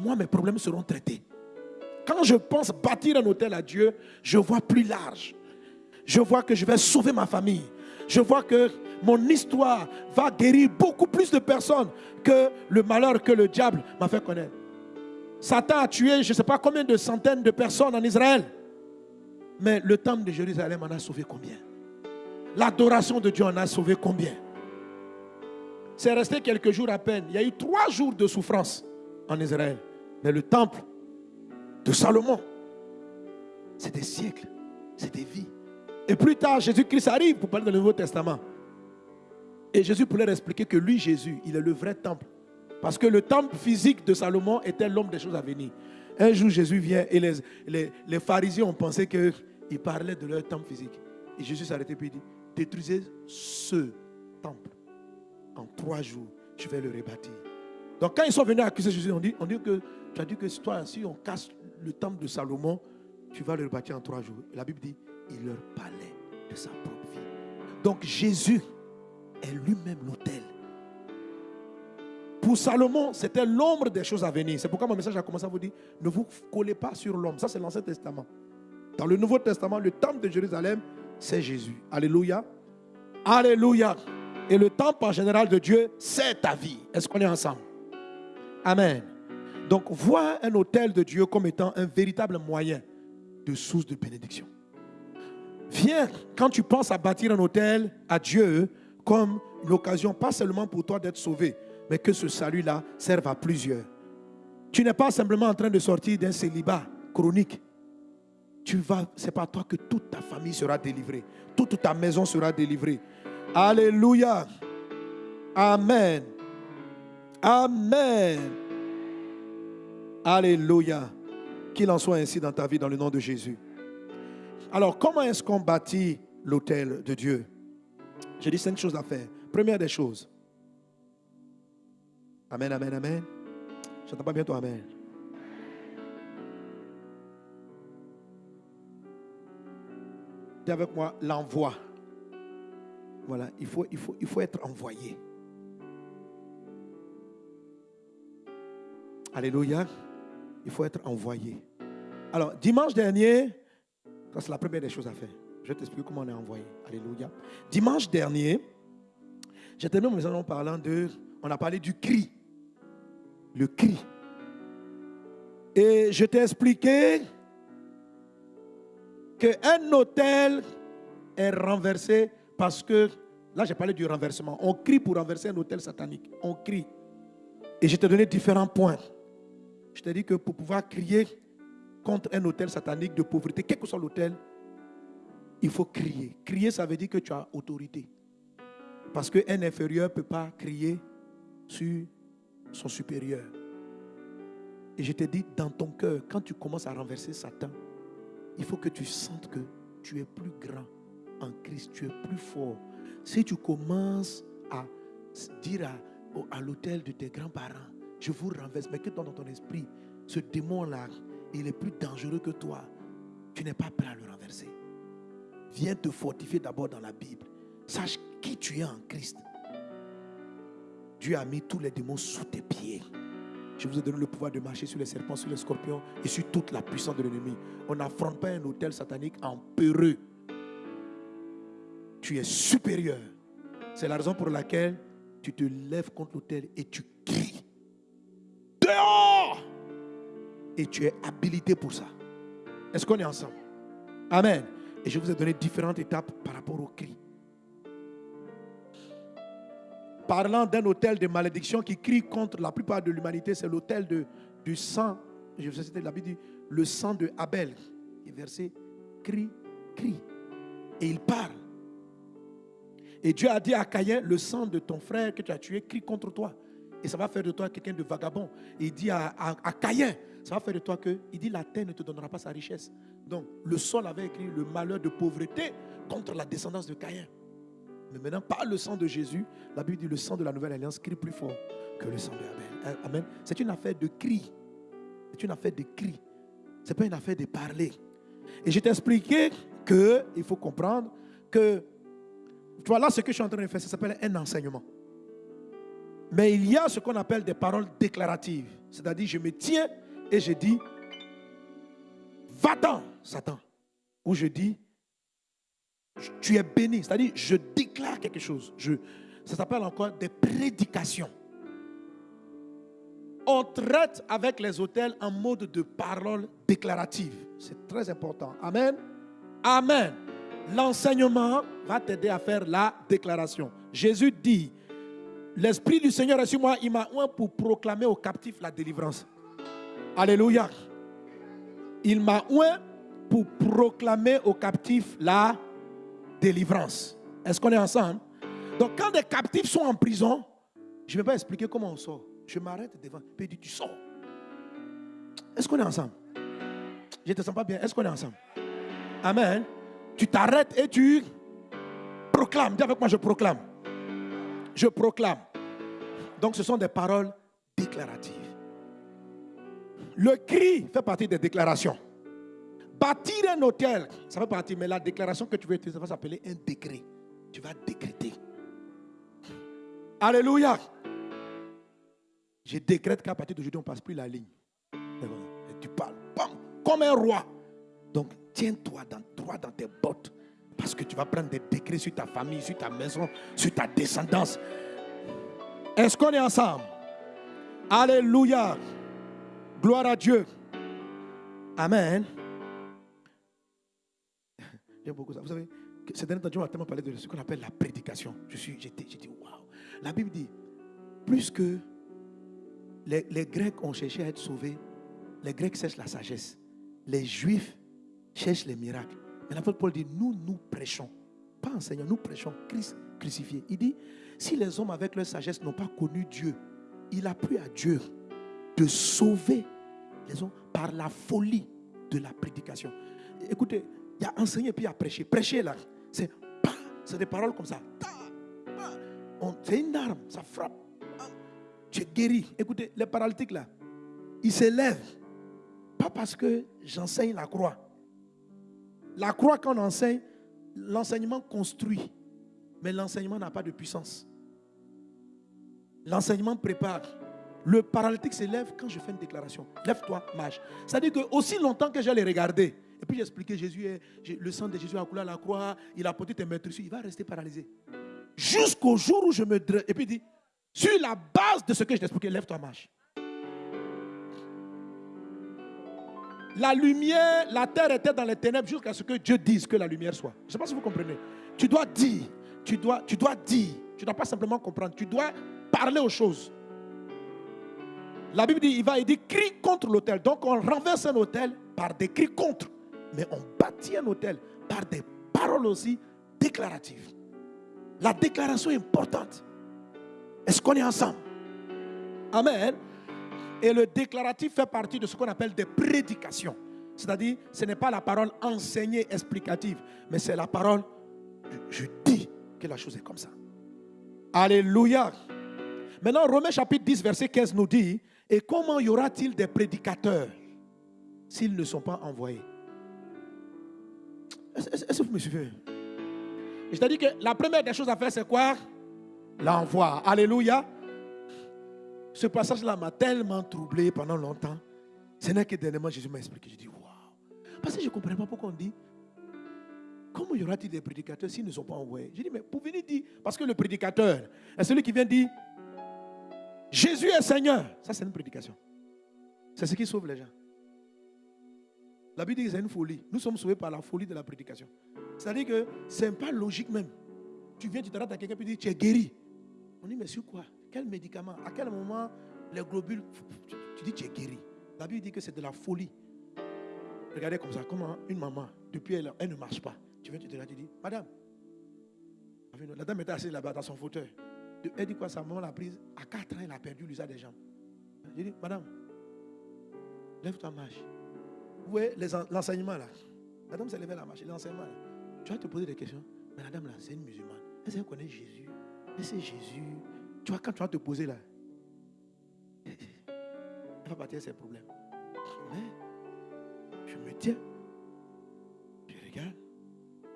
moi, mes problèmes seront traités. Quand je pense bâtir un hôtel à Dieu, je vois plus large. Je vois que je vais sauver ma famille. Je vois que mon histoire va guérir beaucoup plus de personnes que le malheur que le diable m'a fait connaître. Satan a tué je ne sais pas combien de centaines de personnes en Israël. Mais le temple de Jérusalem en a sauvé combien? L'adoration de Dieu en a sauvé combien? C'est resté quelques jours à peine. Il y a eu trois jours de souffrance en Israël. Mais le temple de Salomon, c'est des siècles, c'est des vies. Et plus tard, Jésus-Christ arrive pour parler dans le Nouveau Testament. Et Jésus pourrait expliquer que lui, Jésus, il est le vrai temple. Parce que le temple physique de Salomon était l'homme des choses à venir. Un jour, Jésus vient et les, les, pharisiens ont pensé qu'il parlait de leur temple physique. Et Jésus arrêté et dit, détruisez ce temple en trois jours, je vais le rebâtir. Donc quand ils sont venus accuser Jésus, on dit, on dit que tu as dit que toi, si on casse le temple de Salomon, tu vas le rebâtir en trois jours. la Bible dit, il leur parlait de sa propre vie. Donc Jésus est lui-même l'autel. Pour Salomon, c'était l'ombre des choses à venir. C'est pourquoi mon message a commencé à vous dire, ne vous collez pas sur l'homme. Ça, c'est l'Ancien Testament. Dans le Nouveau Testament, le temple de Jérusalem, c'est Jésus. Alléluia. Alléluia. Et le temple en général de Dieu, c'est ta vie. Est-ce qu'on est ensemble? Amen. Donc, vois un hôtel de Dieu comme étant un véritable moyen de source de bénédiction. Viens, quand tu penses à bâtir un hôtel à Dieu, comme l'occasion, pas seulement pour toi d'être sauvé, mais que ce salut-là serve à plusieurs. Tu n'es pas simplement en train de sortir d'un célibat chronique. Tu vas, c'est pas toi que toute ta famille sera délivrée, toute ta maison sera délivrée. Alléluia. Amen. Amen. Alléluia. Qu'il en soit ainsi dans ta vie dans le nom de Jésus. Alors, comment est-ce qu'on bâtit l'autel de Dieu? J'ai dit cinq choses à faire. Première des choses. Amen, amen, amen. J'entends pas bien toi, amen. Dis avec moi l'envoi. Voilà, il faut, il, faut, il faut être envoyé. Alléluia. Il faut être envoyé. Alors, dimanche dernier, ça c'est la première des choses à faire. Je vais t'expliquer comment on est envoyé. Alléluia. Dimanche dernier, j'ai terminé mon en parlant de. On a parlé du cri. Le cri. Et je t'ai expliqué qu'un hôtel est renversé parce que, là j'ai parlé du renversement, on crie pour renverser un hôtel satanique. On crie. Et je t'ai donné différents points. Je t'ai dit que pour pouvoir crier contre un hôtel satanique de pauvreté, quel que soit l'hôtel, il faut crier. Crier, ça veut dire que tu as autorité. Parce qu'un inférieur ne peut pas crier sur son supérieur. Et je t'ai dit, dans ton cœur, quand tu commences à renverser Satan, il faut que tu sentes que tu es plus grand en Christ, tu es plus fort. Si tu commences à dire à, à l'hôtel de tes grands-parents, je vous renverse, mais que dans ton esprit, ce démon-là, il est plus dangereux que toi. Tu n'es pas prêt à le renverser. Viens te fortifier d'abord dans la Bible. Sache qui tu es en Christ. Dieu a mis tous les démons sous tes pieds. Je vous ai donné le pouvoir de marcher sur les serpents, sur les scorpions et sur toute la puissance de l'ennemi. On n'affronte pas un hôtel satanique en peureux. Tu es supérieur. C'est la raison pour laquelle tu te lèves contre l'hôtel et tu cries. Et tu es habilité pour ça. Est-ce qu'on est ensemble? Amen. Et je vous ai donné différentes étapes par rapport au cri. Parlant d'un hôtel de malédiction qui crie contre la plupart de l'humanité, c'est l'hôtel du sang. Je vous ai cité la Bible le sang de Abel. Et verset crie, crie. Et il parle. Et Dieu a dit à Caïn, le sang de ton frère que tu as tué crie contre toi. Et ça va faire de toi quelqu'un de vagabond. Et il dit à, à, Caïn, ça va faire de toi que, il dit, la terre ne te donnera pas sa richesse. Donc, le sol avait écrit le malheur de pauvreté contre la descendance de Caïn. Mais maintenant, par le sang de Jésus, la Bible dit le sang de la nouvelle alliance crie plus fort que le sang de Abel. Hein, amen. C'est une affaire de cri. C'est une affaire de cri. Ce n'est pas une affaire de parler. Et je t'ai expliqué qu'il faut comprendre que, tu vois, là, ce que je suis en train de faire, ça s'appelle un enseignement. Mais il y a ce qu'on appelle des paroles déclaratives. C'est-à-dire, je me tiens et je dis, va-t'en, Satan. Ou je dis, tu es béni. C'est-à-dire, je déclare quelque chose. Ça s'appelle encore des prédications. On traite avec les hôtels en mode de parole déclarative. C'est très important. Amen. Amen. L'enseignement va t'aider à faire la déclaration. Jésus dit, l'Esprit du Seigneur est sur moi, il m'a pour proclamer aux captifs la délivrance. Alléluia. Il m'a oint pour proclamer aux captifs la délivrance. Est-ce qu'on est ensemble? Donc quand des captifs sont en prison, je ne vais pas expliquer comment on sort. Je m'arrête devant, puis dit, tu sors. Est-ce qu'on est ensemble? Je ne te sens pas bien. Est-ce qu'on est ensemble? Amen. Tu t'arrêtes et tu proclames. Dis avec moi, je proclame. Je proclame. Donc ce sont des paroles déclaratives. Le cri fait partie des déclarations. Bâtir un hôtel, ça fait partie, mais la déclaration que tu veux utiliser, ça va s'appeler un décret. Tu vas décréter. Alléluia. Je décrète qu'à partir d'aujourd'hui, on ne passe plus la ligne. Tu parles comme un roi. Donc, tiens-toi dans, droit dans tes bottes. Parce que tu vas prendre des décrets sur ta famille, sur ta maison, sur ta descendance. Est-ce qu'on est ensemble? Alléluia. Gloire à Dieu. Amen. J'aime beaucoup ça. Vous savez, ces derniers temps, Dieu m'a tellement parlé de ce qu'on appelle la prédication. Je suis, j'ai dit, waouh. La Bible dit, plus que les, les, Grecs ont cherché à être sauvés, les Grecs cherchent la sagesse. Les Juifs cherchent les miracles. Mais l'apôtre Paul dit, nous, nous prêchons. Pas enseignons, nous prêchons Christ crucifié. Il dit, si les hommes avec leur sagesse n'ont pas connu Dieu, il a pris à Dieu de sauver les hommes par la folie de la prédication. Écoutez, il y a enseigné puis il y a prêché. Prêcher là, C'est c'est des paroles comme ça. C'est une arme, ça frappe. Tu es guéri. Écoutez, les paralytiques là, ils s'élèvent. Pas parce que j'enseigne la croix. La croix qu'on enseigne, l'enseignement construit. Mais l'enseignement n'a pas de puissance. L'enseignement prépare. Le paralytique s'élève quand je fais une déclaration. Lève-toi. Ça dit que aussi longtemps que j'allais regarder, et puis j'expliquais Jésus, le sang de Jésus a coulé à la croix, il a porté tes maîtres il va rester paralysé. Jusqu'au jour où je me dresse. Et puis il dit, sur la base de ce que je t'expliquais, lève-toi, marche. La lumière, la terre était dans les ténèbres jusqu'à ce que Dieu dise que la lumière soit. Je ne sais pas si vous comprenez. Tu dois dire, tu dois, tu dois dire. Tu ne dois pas simplement comprendre. Tu dois parler aux choses. La Bible dit, il va, il dit, crie contre l'autel. Donc on renverse un hôtel par des cris contre. Mais on bâtit un hôtel par des paroles aussi déclaratives. La déclaration est importante. Est-ce qu'on est ensemble? Amen. Et le déclaratif fait partie de ce qu'on appelle des prédications. C'est-à-dire, ce n'est pas la parole enseignée, explicative, mais c'est la parole, je dis que la chose est comme ça. Alléluia. Maintenant, Romains chapitre 10, verset 15 nous dit, et comment y aura-t-il des prédicateurs s'ils ne sont pas envoyés? Est-ce que vous me suivez? Je t'ai dit que la première des choses à faire, c'est quoi? L'envoi. Alléluia. Ce passage-là m'a tellement troublé pendant longtemps. Ce n'est que dernièrement Jésus m'a expliqué. Je dis, waouh. Parce que je ne comprenais pas pourquoi on dit, comment y aura-t-il des prédicateurs s'ils ne sont pas envoyés? Je dis, mais pour venir dire, parce que le prédicateur est celui qui vient dire, Jésus est Seigneur. Ça, c'est une prédication. C'est ce qui sauve les gens. La Bible dit que c'est une folie. Nous sommes sauvés par la folie de la prédication. C'est-à-dire que ce n'est pas logique même. Tu viens, tu te à quelqu'un et tu dis, tu es guéri. On dit, mais sur quoi? Quel médicament? À quel moment les globules, tu dis, tu es guéri? La Bible dit que c'est de la folie. Regardez comme ça, comment une maman, depuis elle, elle ne marche pas. Tu viens, tu te tu dis, Madame, la dame était assise là-bas dans son fauteuil. Elle dit quoi Sa maman l'a prise. À 4 ans, elle a perdu l'usage des jambes. J'ai dit, Madame, lève-toi, marche. Vous voyez l'enseignement là? La dame s'est levée la marche. L'enseignement là. Tu vas te poser des questions. Mais la dame là, c'est une musulmane. Est-ce qu'elle connaît Jésus? Mais c'est Jésus? Tu vois, quand tu vas te poser là, elle va partir ses problèmes. Mais je me tiens. Je regarde.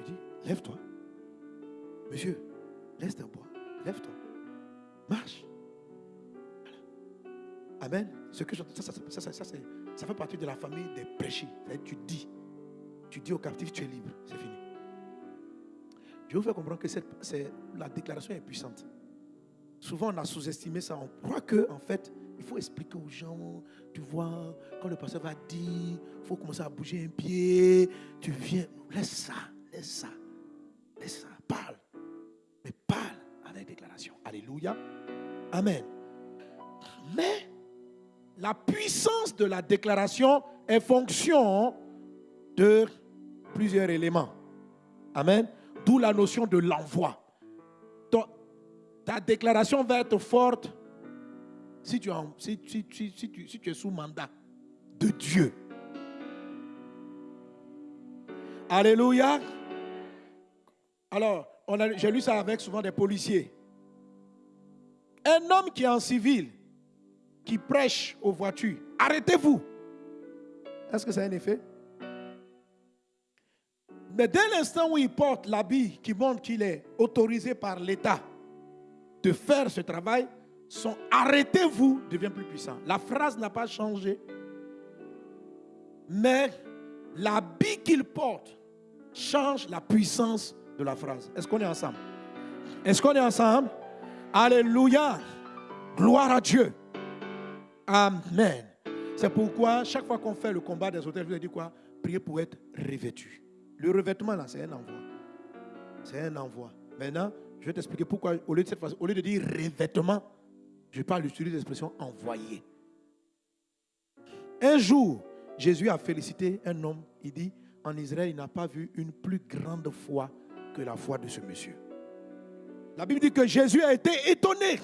Je dis, lève-toi. Monsieur, laisse ta bois. Lève-toi. Marche. Amen. Ce que ça, ça, ça, ça, fait partie de la famille des prêchés. Tu dis. Tu dis au captif, tu es libre. C'est fini. Je vous faire comprendre que la déclaration est puissante. Souvent, on a sous-estimé ça. On croit que, en fait, il faut expliquer aux gens. Tu vois, quand le pasteur va dire, il faut commencer à bouger un pied. Tu viens. Laisse ça. Laisse ça. Laisse ça. Alléluia. Amen. Mais la puissance de la déclaration est fonction de plusieurs éléments. Amen. D'où la notion de l'envoi. Ta déclaration va être forte si tu, si tu es sous mandat de Dieu. Alléluia. Alors, j'ai lu ça avec souvent des policiers. Un homme qui est en civil, qui prêche aux voitures, arrêtez-vous. Est-ce que ça a un effet? Mais dès l'instant où il porte l'habit qui montre qu'il est autorisé par l'État de faire ce travail, son arrêtez-vous devient plus puissant. La phrase n'a pas changé, mais l'habit qu'il porte change la puissance de la phrase. Est-ce qu'on est ensemble? Est-ce qu'on est ensemble? Alléluia. Gloire à Dieu. Amen. C'est pourquoi chaque fois qu'on fait le combat des hôtels, je vous dis quoi? Priez pour être revêtu. Le revêtement, là, c'est un envoi. C'est un envoi. Maintenant, je vais t'expliquer pourquoi, au lieu de, dire revêtement, je parle d'utiliser l'expression envoyé. Un jour, Jésus a félicité un homme. Il dit, en Israël, il n'a pas vu une plus grande foi que la foi de ce monsieur. La Bible dit que Jésus a été étonné.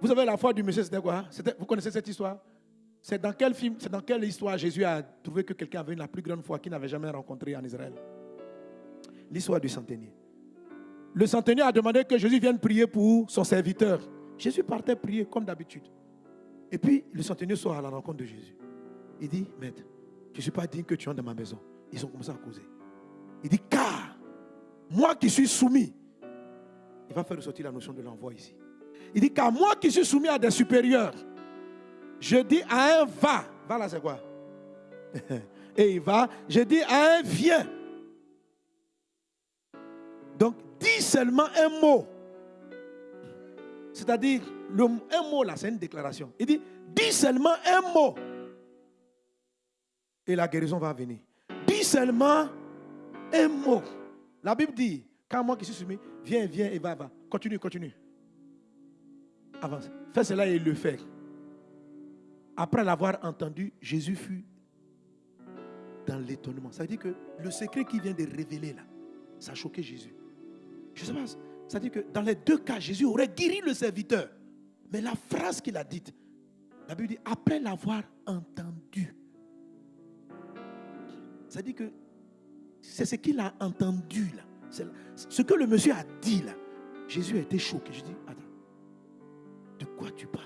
Vous avez la foi du monsieur, c'était quoi Vous connaissez cette histoire? C'est dans quel film, c'est dans quelle histoire Jésus a trouvé que quelqu'un avait la plus grande foi qu'il n'avait jamais rencontrée en Israël? L'histoire du centenier. Le centenier a demandé que Jésus vienne prier pour son serviteur. Jésus partait prier comme d'habitude. Et puis, le centenier sort à la rencontre de Jésus. Il dit, maître, je ne suis pas digne que tu entres dans ma maison. Ils ont commencé à causer. Il dit, car moi qui suis soumis, il va faire ressortir la notion de l'envoi ici. Il dit, car moi qui suis soumis à des supérieurs, je dis à un va. Va là, c'est quoi? Et il va. Je dis à un viens. Donc, dis seulement un mot. C'est-à-dire, un mot là, c'est une déclaration. Il dit, dis seulement un mot. Et la guérison va venir. Dis seulement un mot. La Bible dit, quand moi qui suis soumis, viens, viens et va, va. Continue, continue. Avance. Fais cela et le fait. Après l'avoir entendu, Jésus fut dans l'étonnement. Ça veut dire que le secret qui vient de révéler là, ça a choqué Jésus. Je sais pas, ça veut dire que dans les deux cas, Jésus aurait guéri le serviteur. Mais la phrase qu'il a dite, la Bible dit, après l'avoir entendu. Ça dit que c'est ce qu'il a entendu là. Ce que le monsieur a dit là. Jésus a été choqué. Je dis, attends, de quoi tu parles?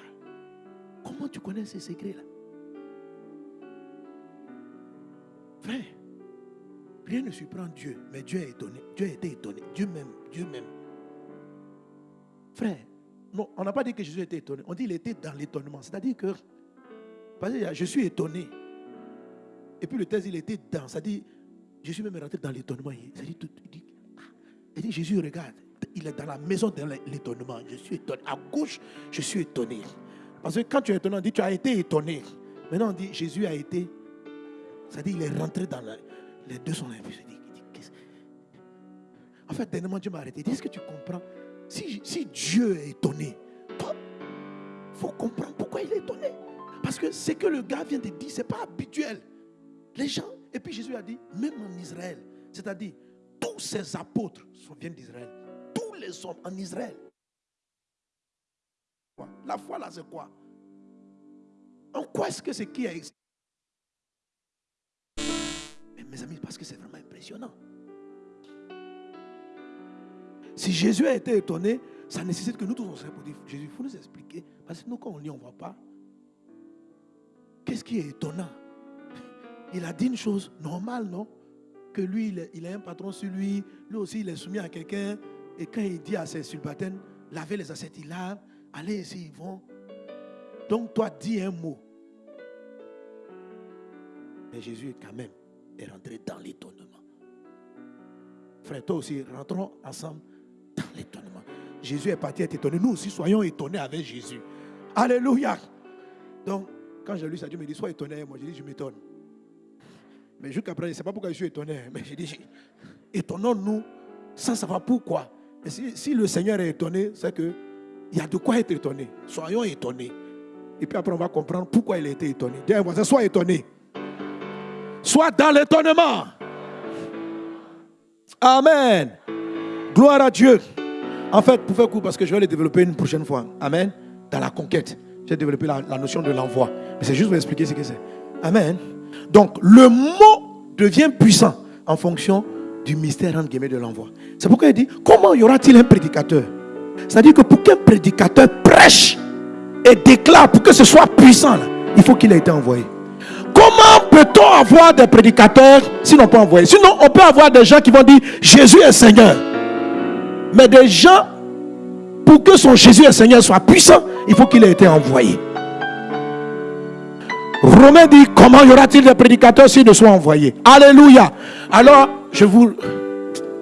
Comment tu connais ces secrets-là Frère, rien ne surprend Dieu, mais Dieu est étonné. Dieu a été étonné. Dieu même, Dieu même. Frère, non, on n'a pas dit que Jésus était étonné. On dit qu'il était dans l'étonnement. C'est-à-dire que, je suis étonné. Et puis le texte, il était dans. C'est-à-dire, je suis même rentré dans l'étonnement. Il dit, il dit, Jésus, regarde, il est dans la maison de l'étonnement. Je suis étonné. À gauche, je suis étonné. Parce que quand tu es étonné, on dit tu as été étonné. Maintenant, on dit Jésus a été. C'est-à-dire il est rentré dans la. Les deux sont là. En fait, dernièrement, Dieu m'a arrêté. Il Est-ce que tu comprends? Si, si Dieu est étonné, il faut comprendre pourquoi il est étonné. Parce que ce que le gars vient de dire, ce n'est pas habituel. Les gens, et puis Jésus a dit, même en Israël, c'est-à-dire, tous ces apôtres viennent d'Israël. Tous les hommes en Israël la foi là, c'est quoi? En quoi est-ce que c'est qui a existé? Mais mes amis, parce que c'est vraiment impressionnant. Si Jésus a été étonné, ça nécessite que nous tous on serait pour dire Jésus, il faut nous expliquer. Parce que nous, quand on lit, on ne voit pas. Qu'est-ce qui est étonnant? Il a dit une chose normale, non? Que lui, il a un patron sur lui. Lui aussi, il est soumis à quelqu'un. Et quand il dit à ses subalternes, lavez les assiettes, il lave. Allez ici, ils vont. Donc toi, dis un mot. Mais Jésus, quand même, est rentré dans l'étonnement. Frère, toi aussi, rentrons ensemble dans l'étonnement. Jésus est parti être étonné. Nous aussi, soyons étonnés avec Jésus. Alléluia. Donc, quand j'ai lu ça, Dieu me dit, sois étonné. Moi, je dis, je m'étonne. Mais jusqu'après, je ne sais pas pourquoi je suis étonné. Mais je dis, étonnons-nous sans savoir pourquoi. Et si, si le Seigneur est étonné, c'est que il y a de quoi être étonné. Soyons étonnés. Et puis après, on va comprendre pourquoi il a été étonné. Voisin, sois étonné. Sois dans l'étonnement. Amen. Gloire à Dieu. En fait, pour faire court, parce que je vais le développer une prochaine fois. Amen. Dans la conquête. J'ai développé la, la, notion de l'envoi. Mais c'est juste pour expliquer ce que c'est. Amen. Donc, le mot devient puissant en fonction du mystère de l'envoi. C'est pourquoi il dit, comment y aura-t-il un prédicateur? C'est-à-dire que pour qu'un prédicateur prêche et déclare, pour que ce soit puissant, il faut qu'il ait été envoyé. Comment peut-on avoir des prédicateurs s'ils n'ont pas envoyé? Sinon, on peut avoir des gens qui vont dire Jésus est Seigneur. Mais des gens, pour que son Jésus est Seigneur soit puissant, il faut qu'il ait été envoyé. Romain dit Comment y aura-t-il des prédicateurs s'ils ne sont envoyés? Alléluia. Alors, je vous.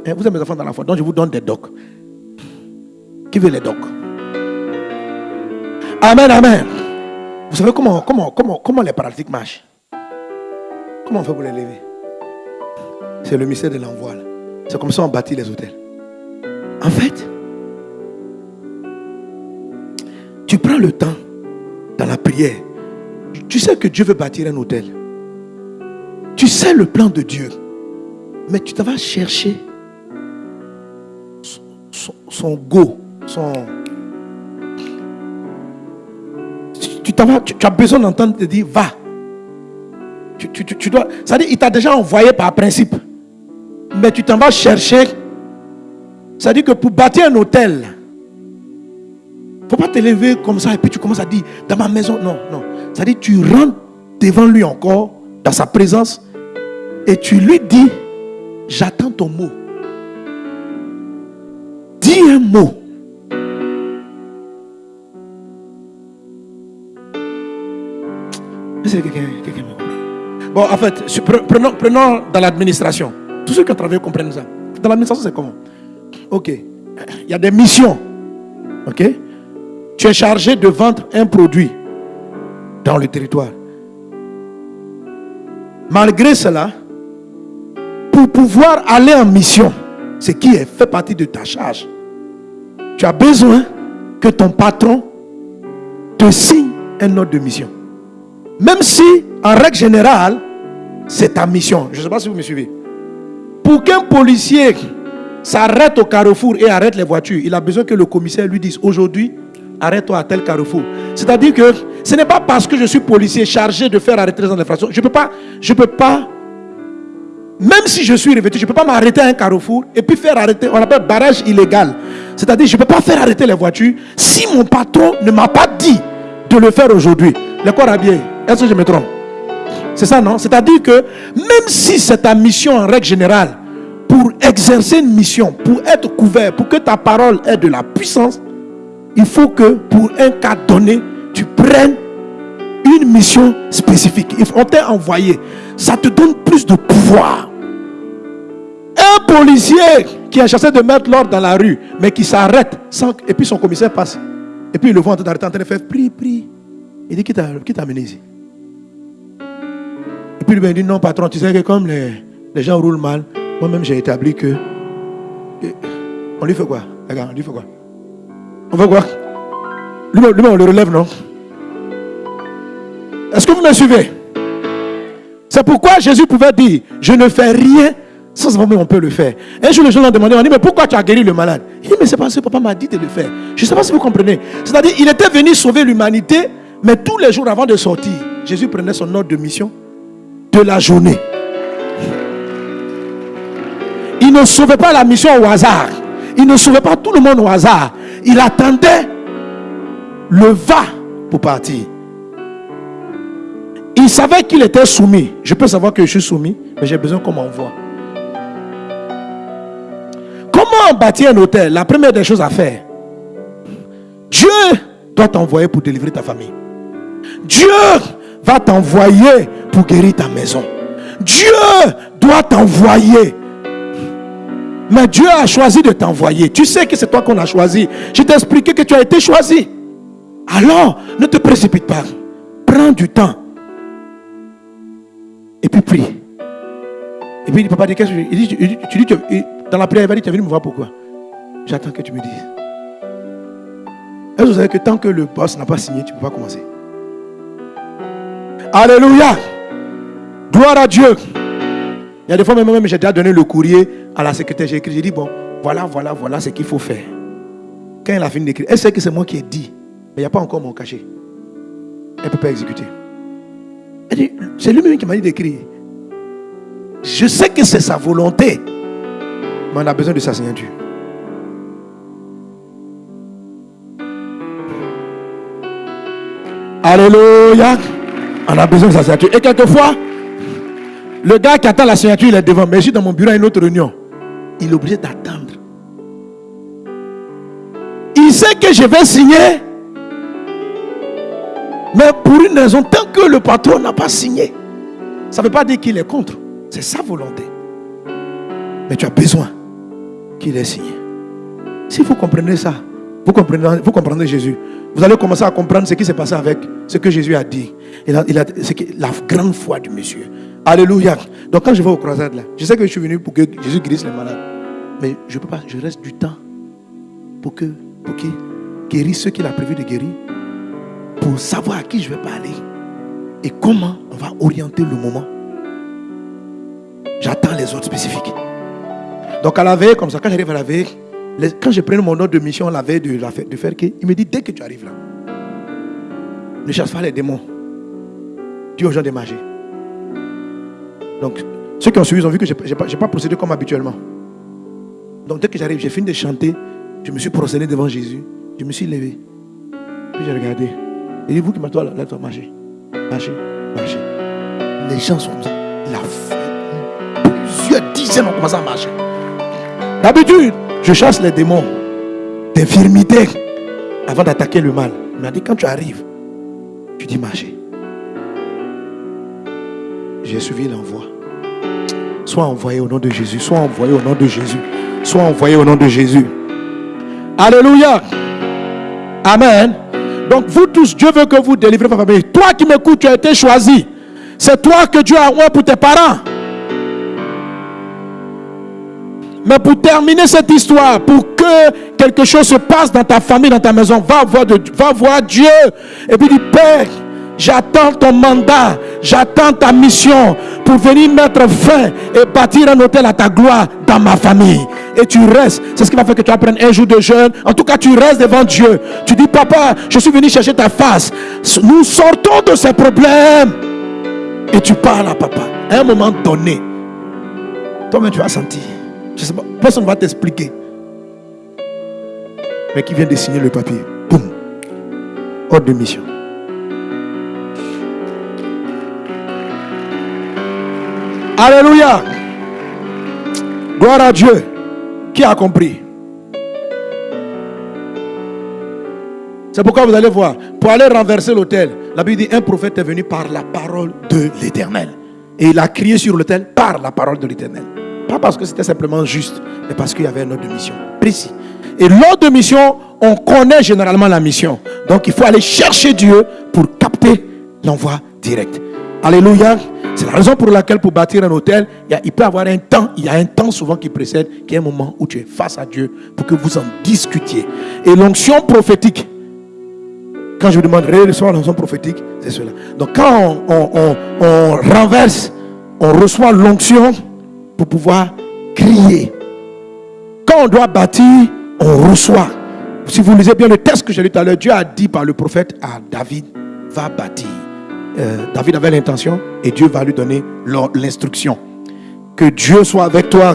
Eh, vous êtes mes enfants dans la foi, donc je vous donne des docs. Qui veut les docs? Amen, amen. Vous savez comment, comment, comment, comment les paralytiques marchent? Comment on fait pour les lever? C'est le mystère de l'envoi. C'est comme ça qu'on bâtit les hôtels. En fait, tu prends le temps dans la prière. Tu sais que Dieu veut bâtir un hôtel. Tu sais le plan de Dieu. Mais tu vas chercher son, go son... Tu, tu, as besoin d'entendre te dire va. Tu, dois. Ça dit, il t'a déjà envoyé par principe. mais tu t'en vas chercher. Ça dit que pour bâtir un hôtel, faut pas te lever comme ça et puis tu commences à dire dans ma maison. Non, non. Dit tu rentres devant lui encore, dans sa présence, et tu lui dis J'attends ton mot. Dis un mot. Bon, en fait, prenons, prenons dans l'administration. Tous ceux qui ont travaillé comprennent ça. Dans l'administration, c'est comment? Ok. Il y a des missions. Ok Tu es chargé de vendre un produit dans le territoire. Malgré cela, pour pouvoir aller en mission, ce qui fait partie de ta charge, tu as besoin que ton patron te signe un ordre de mission. Même si, en règle générale, c'est ta mission. Je ne sais pas si vous me suivez. Pour qu'un policier s'arrête au carrefour et arrête les voitures, il a besoin que le commissaire lui dise aujourd'hui, arrête-toi à tel carrefour. C'est-à-dire que ce n'est pas parce que je suis policier chargé de faire arrêter les infractions. Je ne peux pas, peux pas, même si je suis revêtu, je ne peux pas m'arrêter à un carrefour et puis faire arrêter, on appelle barrage illégal. C'est-à-dire je ne peux pas faire arrêter les voitures si mon patron ne m'a pas dit de le faire aujourd'hui. Le corps. Est-ce que je me trompe? C'est ça, non? C'est-à-dire que même si c'est ta mission en règle générale, pour exercer une mission, pour être couvert, pour que ta parole ait de la puissance, il faut que pour un cas donné, tu prennes une mission spécifique. On t'a envoyé. Ça te donne plus de pouvoir. Un policier qui a chassé de mettre l'ordre dans la rue, mais qui s'arrête, sans, et puis son commissaire passe. Et puis il le voit en train d'arrêter, en train de faire prie, prie. Il dit Qui t'a amené ici Et puis il dit Non, patron, tu sais que comme les, les gens roulent mal, moi-même j'ai établi que. On lui fait quoi Regarde, on lui fait quoi? On fait quoi Lui-même, on le relève, non? Est-ce que vous me suivez? C'est pourquoi Jésus pouvait dire Je ne fais rien sans savoir on peut le faire. Un jour, les gens l'ont demandé on dit Mais pourquoi tu as guéri le malade? Il dit Mais c'est parce que papa m'a dit de le faire. Je ne sais pas si vous comprenez. C'est-à-dire, il était venu sauver l'humanité, mais tous les jours avant de sortir, Jésus prenait son ordre de mission de la journée. Il ne sauvait pas la mission au hasard. Il ne sauvait pas tout le monde au hasard. Il attendait le va pour partir. Il savait qu'il était soumis. Je peux savoir que je suis soumis, mais j'ai besoin qu'on m'envoie. Comment bâtir un hôtel? La première des choses à faire, Dieu doit t'envoyer pour délivrer ta famille. Dieu va t'envoyer pour guérir ta maison. Dieu doit t'envoyer mais Dieu a choisi de t'envoyer. Tu sais que c'est toi qu'on a choisi. Je t'ai expliqué que tu as été choisi. Alors, ne te précipite pas. Prends du temps. Et puis prie. Et puis, papa dit, qu'est-ce que il dit, tu dis, dans la prière, il va dire, tu es venu me voir pourquoi? J'attends que tu me dises. Est-ce que vous savez que tant que le boss n'a pas signé, tu ne peux pas commencer? Alléluia. Gloire à Dieu. Il y a des fois même, j'ai déjà donné le courrier à la secrétaire. J'ai écrit, j'ai dit, bon, voilà, voilà, voilà ce qu'il faut faire. Quand elle a fini d'écrire, elle sait que c'est moi qui ai dit, mais il n'y a pas encore mon cachet. Elle ne peut pas exécuter. Elle dit, c'est lui-même qui m'a dit d'écrire. Je sais que c'est sa volonté, mais on a besoin de sa signature. Alléluia. On a besoin de sa signature. Et quelquefois, le gars qui attend la signature, il est devant. Mais je suis dans mon bureau à une autre réunion. Il est obligé d'attendre. Il sait que je vais signer. Mais pour une raison, tant que le patron n'a pas signé, ça ne veut pas dire qu'il est contre. C'est sa volonté. Mais tu as besoin qu'il ait signé. Si vous comprenez ça, vous comprenez, Jésus. Vous allez commencer à comprendre ce qui s'est passé avec ce que Jésus a dit. Il a, il a, la grande foi du monsieur. Alléluia. Donc quand je vais au croisade là, je sais que je suis venu pour que Jésus guérisse les malades. Mais je peux pas, je reste du temps pour que pour qu'il guérisse ceux qu'il a prévu de guérir. Pour savoir à qui je vais parler. Et comment on va orienter le moment. J'attends les autres spécifiques. Donc à la veille, comme ça, quand j'arrive à la veille, quand je prends mon ordre de mission la veille de, de faire que, il me dit dès que tu arrives là, ne chasse pas les démons. Dis aux gens de manger. Donc, Ceux qui ont suivi ont vu que je n'ai pas, pas, procédé comme habituellement. Donc dès que j'arrive, j'ai fini de chanter, je me suis procédé devant Jésus, je me suis levé. Puis j'ai regardé. Et dit, vous qui m'attendez, là, toi, marchez. Marchez, marchez. Les gens sont comme ça. La plusieurs dizaines ont commencé à marcher. D'habitude, je chasse les démons d'infirmité avant d'attaquer le mal. Il m'a dit, quand tu arrives, tu dis marcher. J'ai suivi l'envoi. Sois envoyé au nom de Jésus. Sois envoyé au nom de Jésus. Sois envoyé au nom de Jésus. Alléluia. Amen. Donc vous tous, Dieu veut que vous délivrez votre famille. Toi qui m'écoutes, tu as été choisi. C'est toi que Dieu a envoyé pour tes parents. Mais pour terminer cette histoire, pour que quelque chose se passe dans ta famille, dans ta maison, va voir, va voir Dieu. Et puis dis, Père, J'attends ton mandat, j'attends ta mission pour venir mettre fin et bâtir un hôtel à ta gloire dans ma famille. Et tu restes. C'est ce qui va faire que tu apprennes un jour de jeûne. En tout cas, tu restes devant Dieu. Tu dis, papa, je suis venu chercher ta face. Nous sortons de ces problèmes. Et tu parles à papa. À un moment donné, toi-même tu vas sentir. Je sais pas, personne ne va t'expliquer. Mais qui vient de signer le papier. Boum. Ordre de mission. Alléluia. Gloire à Dieu. Qui a compris? C'est pourquoi vous allez voir, pour aller renverser l'autel, la Bible dit un prophète est venu par la parole de l'éternel. Et il a crié sur l'autel par la parole de l'éternel. Pas parce que c'était simplement juste, mais parce qu'il y avait un ordre de mission précis. Et l'ordre de mission, on connaît généralement la mission. Donc il faut aller chercher Dieu pour capter l'envoi direct. Alléluia. C'est la raison pour laquelle pour bâtir un hôtel, il, peut y avoir un temps, il y a un temps souvent qui précède, qui est un moment où tu es face à Dieu pour que vous en discutiez. Et l'onction prophétique, quand je vous demande recevoir l'onction prophétique, c'est cela. Donc quand on, renverse, on reçoit l'onction pour pouvoir crier. Quand on doit bâtir, on reçoit. Si vous lisez bien le texte que j'ai lu tout à l'heure, Dieu a dit par le prophète à David, va bâtir. Euh, David avait l'intention et Dieu va lui donner l'instruction. Que Dieu soit avec toi.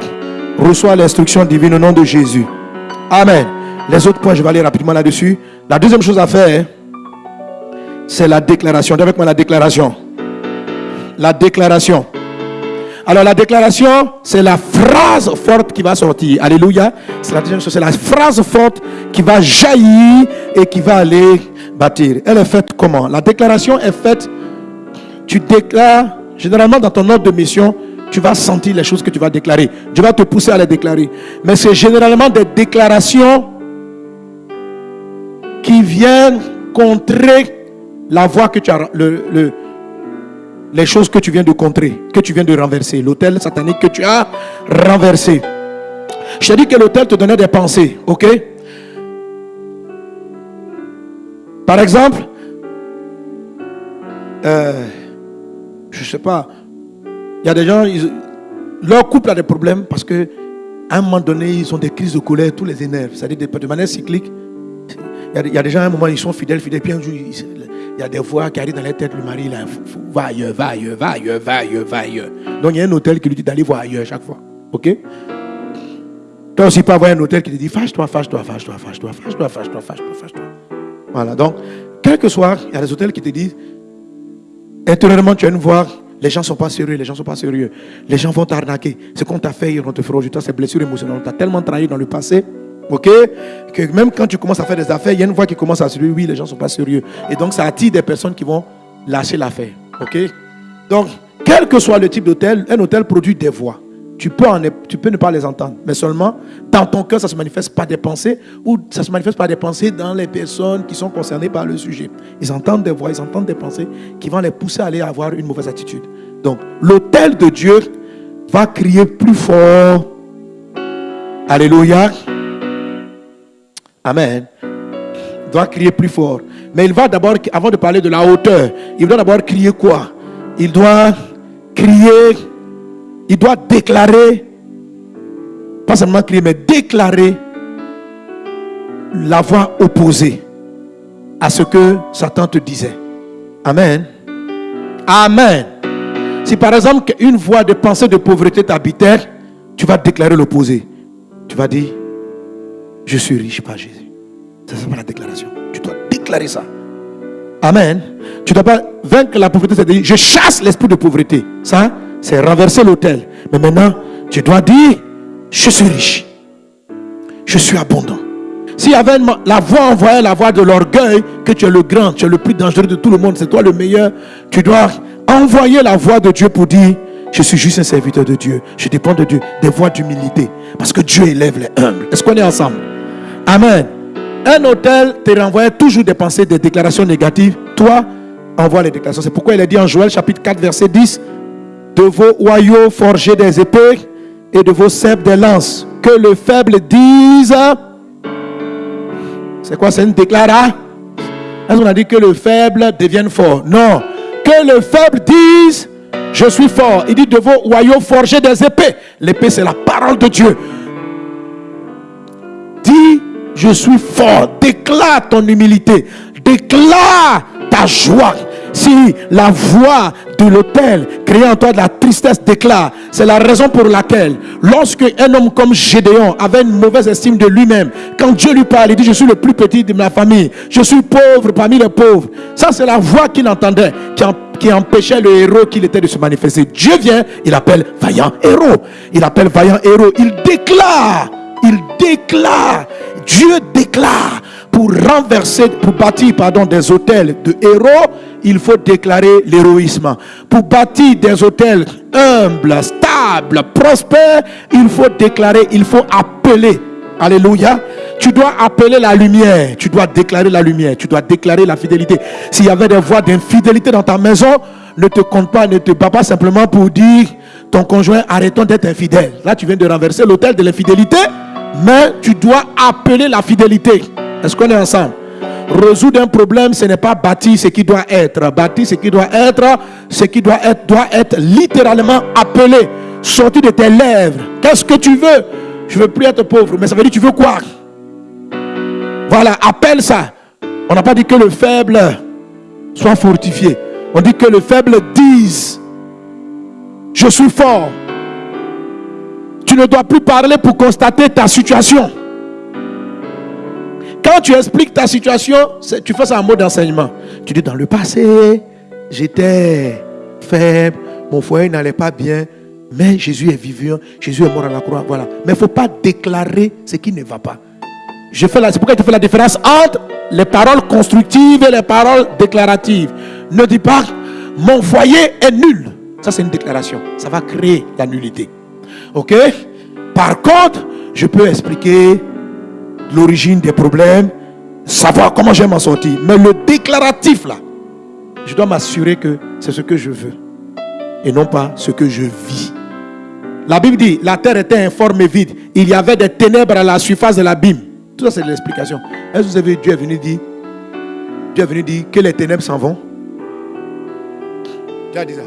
Reçois l'instruction divine au nom de Jésus. Amen. Les autres points, je vais aller rapidement là-dessus. La deuxième chose à faire, c'est la déclaration. Avec moi la déclaration. La déclaration. Alors la déclaration, c'est la phrase forte qui va sortir. Alléluia. La deuxième c'est la phrase forte qui va jaillir et qui va aller bâtir. Elle est faite comment? La déclaration est faite tu déclares, généralement dans ton ordre de mission, tu vas sentir les choses que tu vas déclarer. Dieu va te pousser à les déclarer. Mais c'est généralement des déclarations qui viennent contrer la voie que tu as, le, les choses que tu viens de contrer, que tu viens de renverser, l'hôtel satanique que tu as renversé. Je t'ai dit que l'hôtel te donnait des pensées, ok? Par exemple, euh, je ne sais pas, il y a des gens, leur couple a des problèmes parce que à un moment donné, ils ont des crises de colère, tous les énerves, c'est-à-dire de manière cyclique. Il y, a, des gens, à un moment, ils sont fidèles, fidèles, puis un jour, il y a des voix qui arrivent dans la tête, le mari, là, va ailleurs, va ailleurs, va ailleurs, va ailleurs, va ailleurs. Donc il y a un hôtel qui lui dit d'aller voir ailleurs chaque fois. Ok? Toi aussi, pas avoir un hôtel qui te dit fâche-toi, fâche-toi, fâche-toi, fâche-toi, fâche-toi, fâche-toi, fâche-toi, fâche-toi. Voilà, donc, quel que soit, il y a des hôtels qui te disent Intérieurement, tu vas voir, les gens ne sont pas sérieux, les gens ne sont pas sérieux. Les gens vont t'arnaquer. Ce qu'on t'a fait, ils vont te faire aujourd'hui, ces blessures émotionnelles. On t'a tellement trahi dans le passé, ok, que même quand tu commences à faire des affaires, il y a une voix qui commence à se dire, oui, les gens ne sont pas sérieux. Et donc, ça attire des personnes qui vont lâcher l'affaire, ok. Donc, quel que soit le type d'hôtel, un hôtel produit des voix. Tu peux, ne pas les entendre, mais seulement dans ton cœur, ça se manifeste par des pensées ou ça se manifeste par des pensées dans les personnes qui sont concernées par le sujet. Ils entendent des voix, ils entendent des pensées qui vont les pousser à aller avoir une mauvaise attitude. Donc, l'autel de Dieu va crier plus fort. Alléluia. Amen. Il doit crier plus fort. Mais il va d'abord, avant de parler de la hauteur, il doit d'abord crier quoi? Il doit crier il doit déclarer, pas seulement crier, mais déclarer la voix opposée à ce que Satan te disait. Amen. Amen. Si par exemple une voix de pensée de pauvreté t'habitait, tu vas déclarer l'opposé. Tu vas dire, je suis riche par Jésus. Ça, c'est pas la déclaration. Tu dois déclarer ça. Amen. Tu dois pas vaincre la pauvreté, c'est dire, je chasse l'esprit de pauvreté. Ça, c'est renverser l'autel. Mais maintenant, tu dois dire, je suis riche. Je suis abondant. S'il y avait la voix envoyée, la voix de l'orgueil, que tu es le grand, tu es le plus dangereux de tout le monde, c'est toi le meilleur, tu dois envoyer la voix de Dieu pour dire, je suis juste un serviteur de Dieu, je dépends de Dieu, des voix d'humilité. Parce que Dieu élève les humbles. Est-ce qu'on est ensemble? Amen. Un hôtel te renvoie toujours des pensées, des déclarations négatives. Toi, envoie les déclarations. C'est pourquoi il est dit en Joël chapitre 4, verset 10, de vos oyaux forgés des épées et de vos cèpes des lances. Que le faible dise c'est quoi C'est une déclaration Est-ce qu'on a dit que le faible devienne fort? Non. Que le faible dise Je suis fort. Il dit de vos royaumes forgés des épées. L'épée, c'est la parole de Dieu. Dis Je suis fort. Déclare ton humilité. Déclare ta joie. Si la voix de l'autel créant en toi de la tristesse déclare, c'est la raison pour laquelle, lorsque un homme comme Gédéon avait une mauvaise estime de lui-même, quand Dieu lui parle, il dit, je suis le plus petit de ma famille, je suis pauvre parmi les pauvres. Ça, c'est la voix qu'il entendait, qui, qui empêchait le héros qu'il était de se manifester. Dieu vient, il appelle vaillant héros. Il appelle vaillant héros. Il déclare, il déclare, Dieu déclare pour renverser, pour bâtir pardon, des hôtels de héros, il faut déclarer l'héroïsme. Pour bâtir des hôtels humbles, stables, prospères, il faut déclarer, il faut appeler. Alléluia. Tu dois appeler la lumière. Tu dois déclarer la lumière. Tu dois déclarer la fidélité. S'il y avait des voix d'infidélité dans ta maison, ne te compte pas, ne te bats pas simplement pour dire ton conjoint, arrêtons d'être infidèle. Là, tu viens de renverser l'hôtel de l'infidélité, mais tu dois appeler la fidélité. Est-ce qu'on est ensemble? Résoudre un problème, ce n'est pas bâtir ce qui doit être. Bâtir ce qui doit être, ce qui doit être, doit être littéralement appelé. Sortir de tes lèvres. Qu'est-ce que tu veux? Je veux plus être pauvre. Mais ça veut dire tu veux quoi? Voilà, appelle ça. On n'a pas dit que le faible soit fortifié. On dit que le faible dise Je suis fort. Tu ne dois plus parler pour constater ta situation. Quand tu expliques ta situation, tu fais ça en mode d'enseignement. Tu dis dans le passé, j'étais faible, mon foyer n'allait pas bien, mais Jésus est vivant, Jésus est mort à la croix. Voilà. Mais il ne faut pas déclarer ce qui ne va pas. C'est pourquoi je fais la différence entre les paroles constructives et les paroles déclaratives. Ne dis pas mon foyer est nul. Ça, c'est une déclaration. Ça va créer la nullité. Ok? Par contre, je peux expliquer l'origine des problèmes, savoir comment je vais m'en sortir. Mais le déclaratif là, je dois m'assurer que c'est ce que je veux et non pas ce que je vis. La Bible dit, la terre était informe et vide. Il y avait des ténèbres à la surface de l'abîme. Tout ça, c'est l'explication. Est-ce que vous avez Dieu est venu dire, Dieu est venu dire que les ténèbres s'en vont? Dieu a dit ça.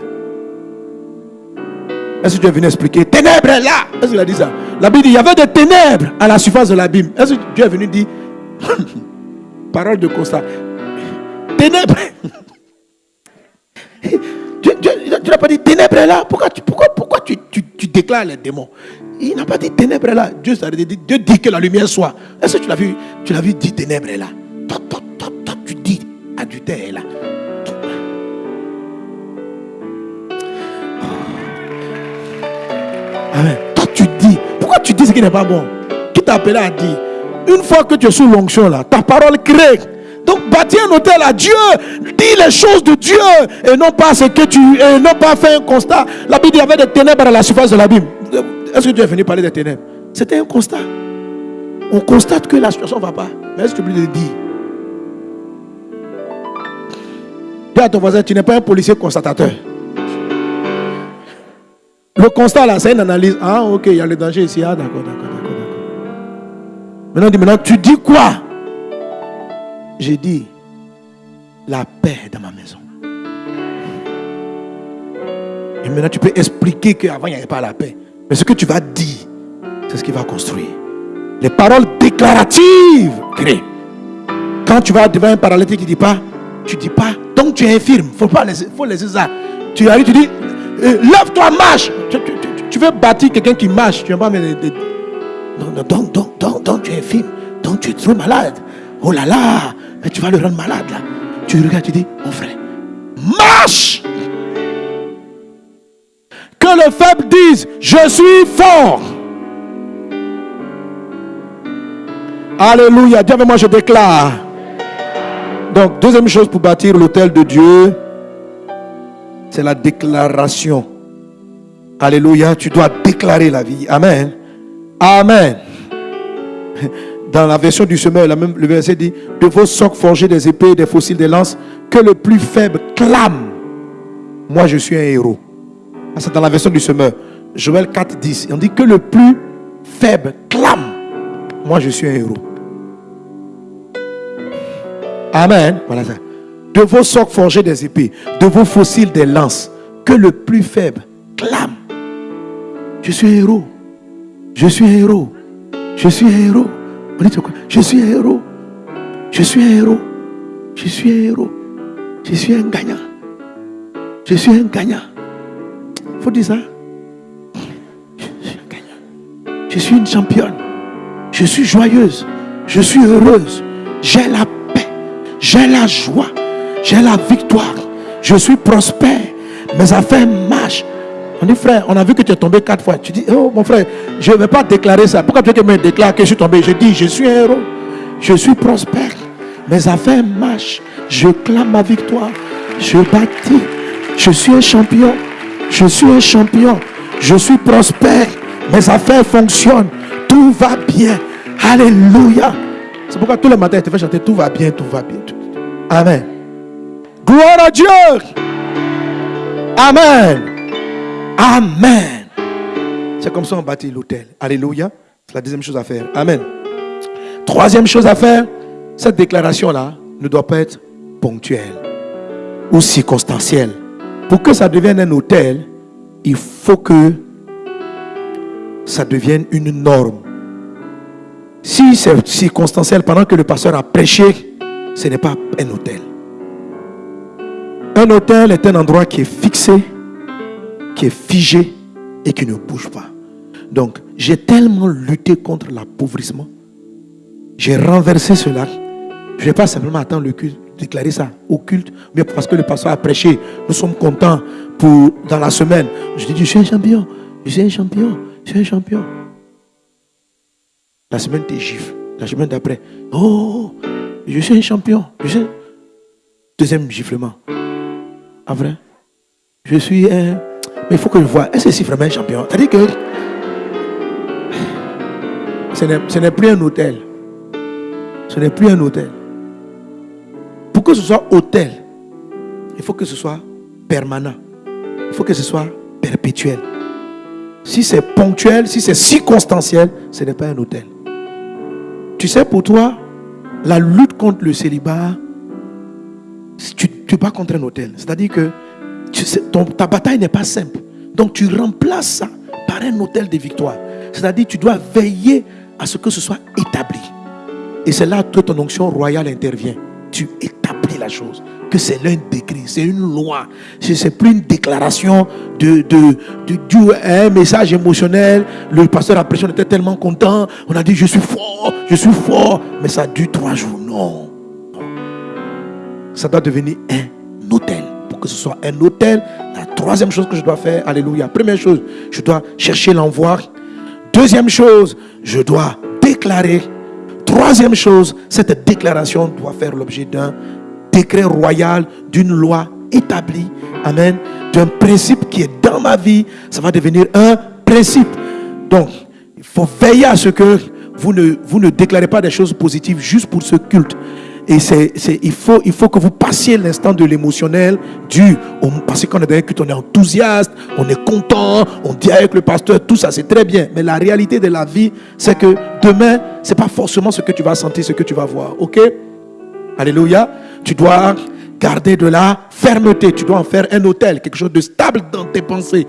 Est-ce que Dieu est venu expliquer? Ténèbres là Est-ce qu'il a dit ça? La Bible dit il y avait des ténèbres à la surface de l'abîme. Est-ce que Dieu est venu dire Parole de constat. Ténèbres. Dieu, n'a pas dit ténèbres là. Pourquoi, tu, pourquoi, pourquoi tu, tu, déclares les démons? Il n'a pas dit ténèbres là. Dieu, dit, Dieu dit que la lumière soit. Est-ce que tu l'as vu Tu l'as vu dire ténèbres là? Toi, toi, toi, tu dis adultère là. Toi, tu dis. Ce qui n'est pas bon Qui t'a appelé à dire Une fois que tu es sous l'onction, là, ta parole crée. Donc, bâtis un hôtel à Dieu. Dis les choses de Dieu. Et non pas ce que tu. Et non pas faire un constat. La Bible, il y avait des ténèbres à la surface de la Bible. Est-ce que Dieu est venu parler des ténèbres? C'était un constat. On constate que la situation ne va pas. Mais est-ce que tu peux le dire? Dis à ton voisin, tu n'es pas un policier constatateur. Le constat là, c'est une analyse. Ah, ok, il y a le danger ici. Ah, d'accord, d'accord, d'accord, d'accord. Maintenant, maintenant, tu dis quoi? J'ai dit la paix dans ma maison. Et maintenant, tu peux expliquer qu'avant, il n'y avait pas la paix. Mais ce que tu vas dire, c'est ce qui va construire. Les paroles déclaratives créent. Quand tu vas devant un paralytique qui ne dit pas, tu ne dis pas, donc tu es infirme. Il faut pas laisser, faut laisser ça. Tu arrives, tu dis, lève-toi, marche. Tu, veux bâtir quelqu'un qui marche. Tu vas pas des, Non, non, donc, donc, donc, donc, tu es infime. Donc, tu es trop malade. Oh là là, mais tu vas le rendre malade là. Tu regardes, tu dis, mon frère, marche. Que le faible dise, je suis fort. Alléluia. Avec moi, je déclare. Donc, deuxième chose pour bâtir l'autel de Dieu, c'est la déclaration. Alléluia. Tu dois déclarer la vie. Amen. Amen. Dans la version du semeur, le verset dit De vos socs forgés des épées, des fossiles, des lances, que le plus faible clame Moi, je suis un héros. Ah, c'est dans la version du semeur. Joël 4, 10. On dit que le plus faible clame Moi, je suis un héros. Amen. Voilà ça. De vos socs forgés des épées, de vos fossiles des lances, que le plus faible clame. Je suis un héros. Je suis un héros. Je suis un héros. Je suis un héros. Je suis un héros. Je suis un héros. Je suis un gagnant. Je suis un gagnant. Faut dire ça. Je suis un gagnant. Je suis une championne. Je suis joyeuse. Je suis heureuse. J'ai la j'ai la joie. J'ai la victoire. Je suis prospère. Mes affaires marchent. On dit, frère, on a vu que tu es tombé quatre fois. Tu dis, oh mon frère, je ne vais pas déclarer ça. Pourquoi tu me déclare que je suis tombé? Je dis, je suis un héros. Je suis prospère. Mes affaires marchent. Je clame ma victoire. Je bâtis. Je suis un champion. Je suis un champion. Je suis prospère. Mes affaires fonctionnent. Tout va bien. Alléluia. C'est pourquoi tous les matins, il te fait chanter Tout va bien, tout va bien. Amen. Gloire à Dieu. Amen. Amen. C'est comme ça qu'on bâtit l'autel. Alléluia. C'est la deuxième chose à faire. Amen. Troisième chose à faire, cette déclaration-là ne doit pas être ponctuelle ou circonstancielle. Pour que ça devienne un hôtel, il faut que ça devienne une norme. Si c'est circonstanciel pendant que le pasteur a prêché, ce n'est pas un hôtel. Un hôtel est un endroit qui est fixé, qui est figé et qui ne bouge pas. Donc, j'ai tellement lutté contre l'appauvrissement. J'ai renversé cela. Je ne vais pas simplement attendre le culte, déclarer ça au culte, mais parce que le pasteur a prêché. Nous sommes contents pour dans la semaine. Je dis, je suis un champion, je suis un champion, je suis un champion. La semaine, tu gifles. La semaine d'après, oh, je suis un champion. Je Deuxième giflement. En vrai, je suis un. Mais il faut que je vois. Est-ce que c'est vraiment un champion? C'est-à-dire que ce n'est plus un hôtel. Ce n'est plus un hôtel. Pour que ce soit hôtel, il faut que ce soit permanent. Il faut que ce soit perpétuel. Si c'est ponctuel, si c'est circonstanciel, ce n'est pas un hôtel. Tu sais, pour toi, la lutte contre le célibat, tu, tu pas contre un hôtel. C'est-à-dire que ta bataille n'est pas simple. Donc tu remplaces ça par un hôtel de victoire. C'est-à-dire tu dois veiller à ce que ce soit établi. Et c'est là que ton onction royale intervient. Tu établis la chose que c'est l'un décret, c'est une loi. Ce n'est plus une déclaration de, un message émotionnel. Le pasteur après on était tellement content. On a dit, je suis fort, je suis fort. Mais ça dure trois jours. Non. Ça doit devenir un hôtel. Pour que ce soit un hôtel, la troisième chose que je dois faire, alléluia. Première chose, je dois chercher l'envoi. Deuxième chose, je dois déclarer. Troisième chose, cette déclaration doit faire l'objet d'un décret royal, d'une loi établie, amen, d'un principe qui est dans ma vie, ça va devenir un principe. Donc, il faut veiller à ce que vous ne, vous ne déclarez pas des choses positives juste pour ce culte. Et c'est, il, faut, il faut que vous passiez l'instant de l'émotionnel du, parce qu'on est dans un culte, on est enthousiaste, on est content, on dit avec le pasteur, tout ça, c'est très bien. Mais la réalité de la vie, c'est que demain, c'est pas forcément ce que tu vas sentir, ce que tu vas voir. Ok? Alléluia. Tu dois garder de la fermeté. Tu dois en faire un hôtel, quelque chose de stable dans tes pensées.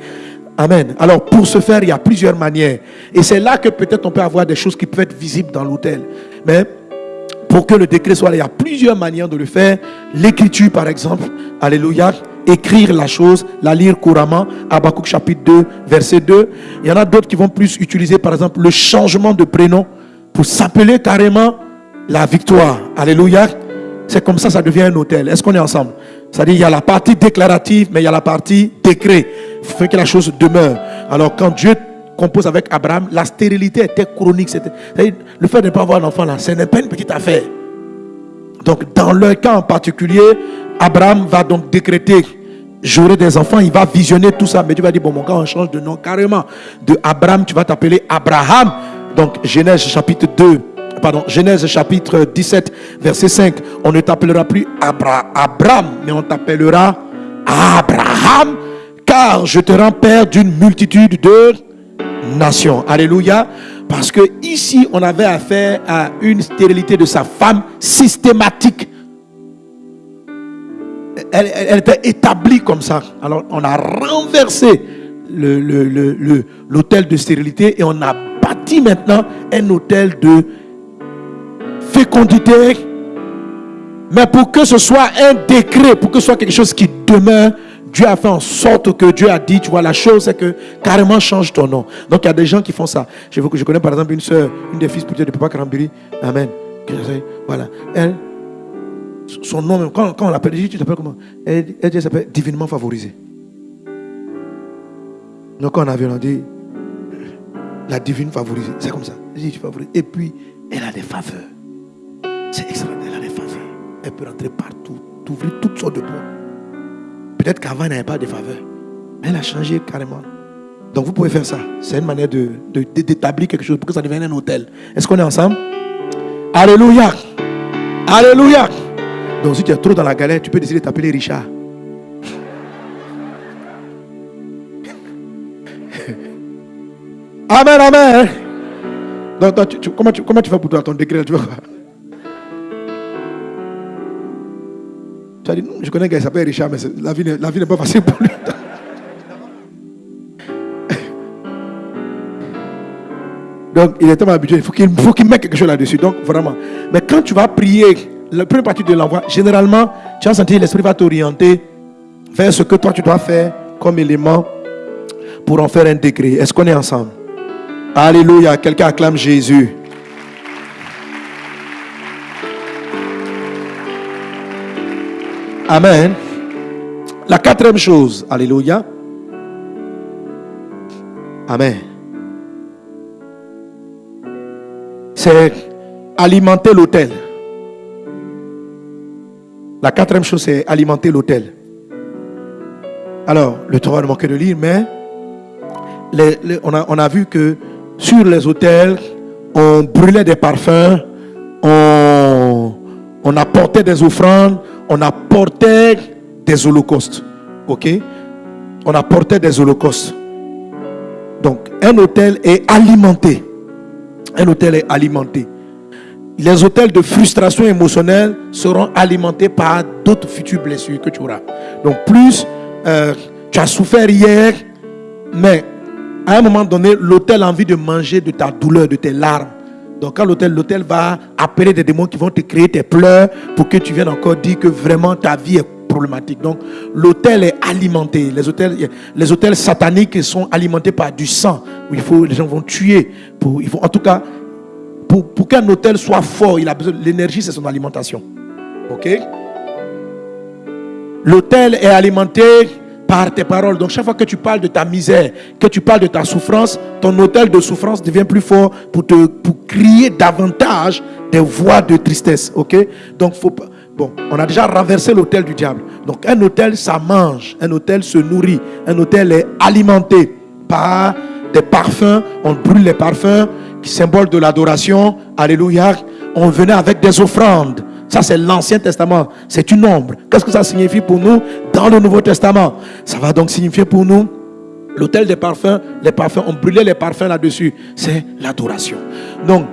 Amen. Alors, pour ce faire, il y a plusieurs manières. Et c'est là que peut-être on peut avoir des choses qui peuvent être visibles dans l'hôtel. Mais pour que le décret soit là, il y a plusieurs manières de le faire. L'écriture, par exemple. Alléluia. écrire la chose, la lire couramment. Habakkuk chapitre 2, verset 2. Il y en a d'autres qui vont plus utiliser, par exemple, le changement de prénom pour s'appeler carrément la victoire. Alléluia. C'est comme ça, ça devient un hôtel. Est-ce qu'on est ensemble? C'est-à-dire, il y a la partie déclarative, mais il y a la partie décret. Il faut que la chose demeure. Alors, quand Dieu compose avec Abraham, la stérilité était chronique. Le fait de ne pas avoir d'enfant, là, ce n'est pas une petite affaire. Donc, dans leur cas en particulier, Abraham va donc décréter j'aurai des enfants, il va visionner tout ça. Mais tu vas dire, bon, mon gars, on change de nom carrément. De Abraham, tu vas t'appeler Abraham. Donc, Genèse chapitre 2, pardon, Genèse chapitre 17, verset 5. On ne t'appellera plus Abraham, mais on t'appellera Abraham, car je te rends père d'une multitude de nations. Alléluia. Parce que ici, on avait affaire à une stérilité de sa femme systématique. Elle, était établie comme ça. Alors, on a renversé l'hôtel de stérilité et on a bâti maintenant un hôtel de fécondité. Mais pour que ce soit un décret, pour que ce soit quelque chose qui demeure, Dieu a fait en sorte que Dieu a dit, tu vois, la chose, c'est que carrément change ton nom. Donc il y a des gens qui font ça. Je, je connais par exemple une soeur, une des fils de Papa Karambiri. Amen. Voilà. Elle, son nom, quand, quand on l'appelle, tu t'appelles comment? Elle, elle s'appelle divinement favorisée. Donc quand on a vu, on dit la divine favorisée. C'est comme ça. Et puis, elle a des faveurs. C'est extraordinaire, elle a des faveurs. Elle peut rentrer partout, ouvrir toutes sortes de portes. Peut-être qu'avant, elle n'avait pas de faveurs. Mais elle a changé carrément. Donc vous pouvez faire ça. C'est une manière de, d'établir quelque chose pour que ça devienne un hôtel. Est-ce qu'on est ensemble? Alléluia. Alléluia. Donc si tu es trop dans la galère, tu peux décider de t'appeler Richard. amen, amen. Donc, comment, tu, comment tu fais pour toi, ton décret tu Tu as dit, non, je connais un gars qui s'appelle Richard, mais la vie, la vie n'est pas facile pour lui. Donc, il est tellement habitué, il faut qu'il mette quelque chose là-dessus. Donc, vraiment. Mais quand tu vas prier, la première partie de l'envoi, généralement, tu vas sentir l'esprit va t'orienter vers ce que toi tu dois faire comme élément pour en faire un décret. Est-ce qu'on est ensemble? Alléluia. Quelqu'un acclame Jésus. Amen. La quatrième chose, Alléluia. Amen. C'est alimenter l'autel. La quatrième chose, c'est alimenter l'autel. Alors, le travail ne manquait de lire, mais on, a, vu que sur les autels, on brûlait des parfums, on, on apportait des offrandes, on apportait des holocaustes. Ok? On apportait des holocaustes. Donc, un hôtel est alimenté. Un hôtel est alimenté. Les hôtels de frustration émotionnelle seront alimentés par d'autres futures blessures que tu auras. Donc, plus euh, tu as souffert hier, mais à un moment donné, l'hôtel a envie de manger de ta douleur, de tes larmes. Donc quand l'hôtel, l'hôtel va appeler des démons qui vont te créer tes pleurs pour que tu viennes encore dire que vraiment ta vie est problématique. Donc l'hôtel est alimenté. Les hôtels, les hôtels sataniques sont alimentés par du sang. Il faut, les gens vont tuer. En tout cas, pour, pour qu'un hôtel soit fort, il a besoin l'énergie, c'est son alimentation. Ok? L'hôtel est alimenté par tes paroles. Donc chaque fois que tu parles de ta misère, que tu parles de ta souffrance, ton hôtel de souffrance devient plus fort pour te pour crier davantage des voix de tristesse. Ok? Donc faut Bon, on a déjà renversé l'hôtel du diable. Donc un hôtel, ça mange. Un hôtel se nourrit. Un hôtel est alimenté par des parfums. On brûle les parfums qui symbolent de l'adoration. Alléluia. On venait avec des offrandes. Ça, c'est l'Ancien Testament. C'est une ombre. Qu'est-ce que ça signifie pour nous dans le Nouveau Testament? Ça va donc signifier pour nous l'autel des parfums, les parfums, on brûlait les parfums là-dessus. C'est l'adoration. Donc,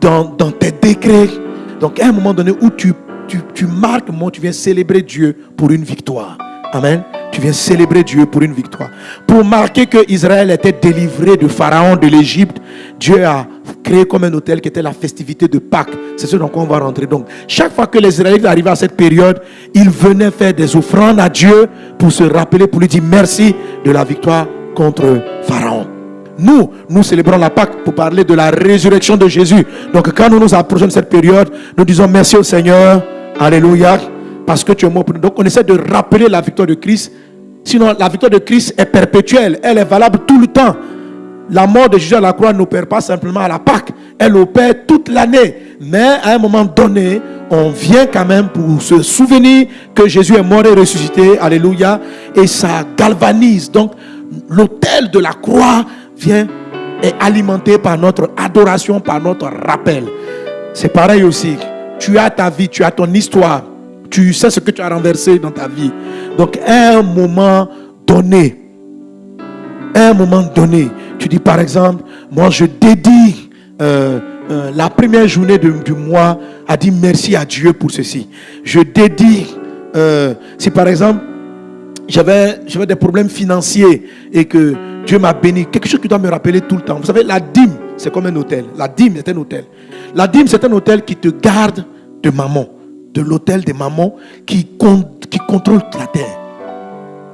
dans, tes décrets, donc à un moment donné où tu, tu, tu marques, moi, tu viens célébrer Dieu pour une victoire. Amen. Tu viens célébrer Dieu pour une victoire. Pour marquer que Israël était délivré de Pharaon de l'Égypte, Dieu a créé comme un hôtel qui était la festivité de Pâques. C'est ce dans quoi on va rentrer. Donc, chaque fois que les Israélites arrivaient à cette période, ils venaient faire des offrandes à Dieu pour se rappeler, pour lui dire merci de la victoire contre Pharaon. Nous, nous célébrons la Pâque pour parler de la résurrection de Jésus. Donc, quand nous nous approchons de cette période, nous disons merci au Seigneur. Alléluia. Parce que tu es mort pour nous. Donc, on essaie de rappeler la victoire de Christ. Sinon, la victoire de Christ est perpétuelle. Elle est valable tout le temps. La mort de Jésus à la croix n'opère pas simplement à la Pâque. Elle opère toute l'année. Mais à un moment donné, on vient quand même pour se souvenir que Jésus est mort et ressuscité. Alléluia. Et ça galvanise. Donc, l'autel de la croix vient est alimenté par notre adoration, par notre rappel. C'est pareil aussi. Tu as ta vie, tu as ton histoire. Tu sais ce que tu as renversé dans ta vie. Donc, un moment donné, un moment donné, tu dis par exemple, moi je dédie euh, euh, la première journée du mois à dire merci à Dieu pour ceci. Je dédie, euh, si par exemple j'avais des problèmes financiers et que Dieu m'a béni, quelque chose qui doit me rappeler tout le temps. Vous savez, la dîme, c'est comme un hôtel. La dîme, c'est un hôtel. La dîme, c'est un hôtel qui te garde de maman, de l'hôtel des mamans qui, qui contrôle la terre.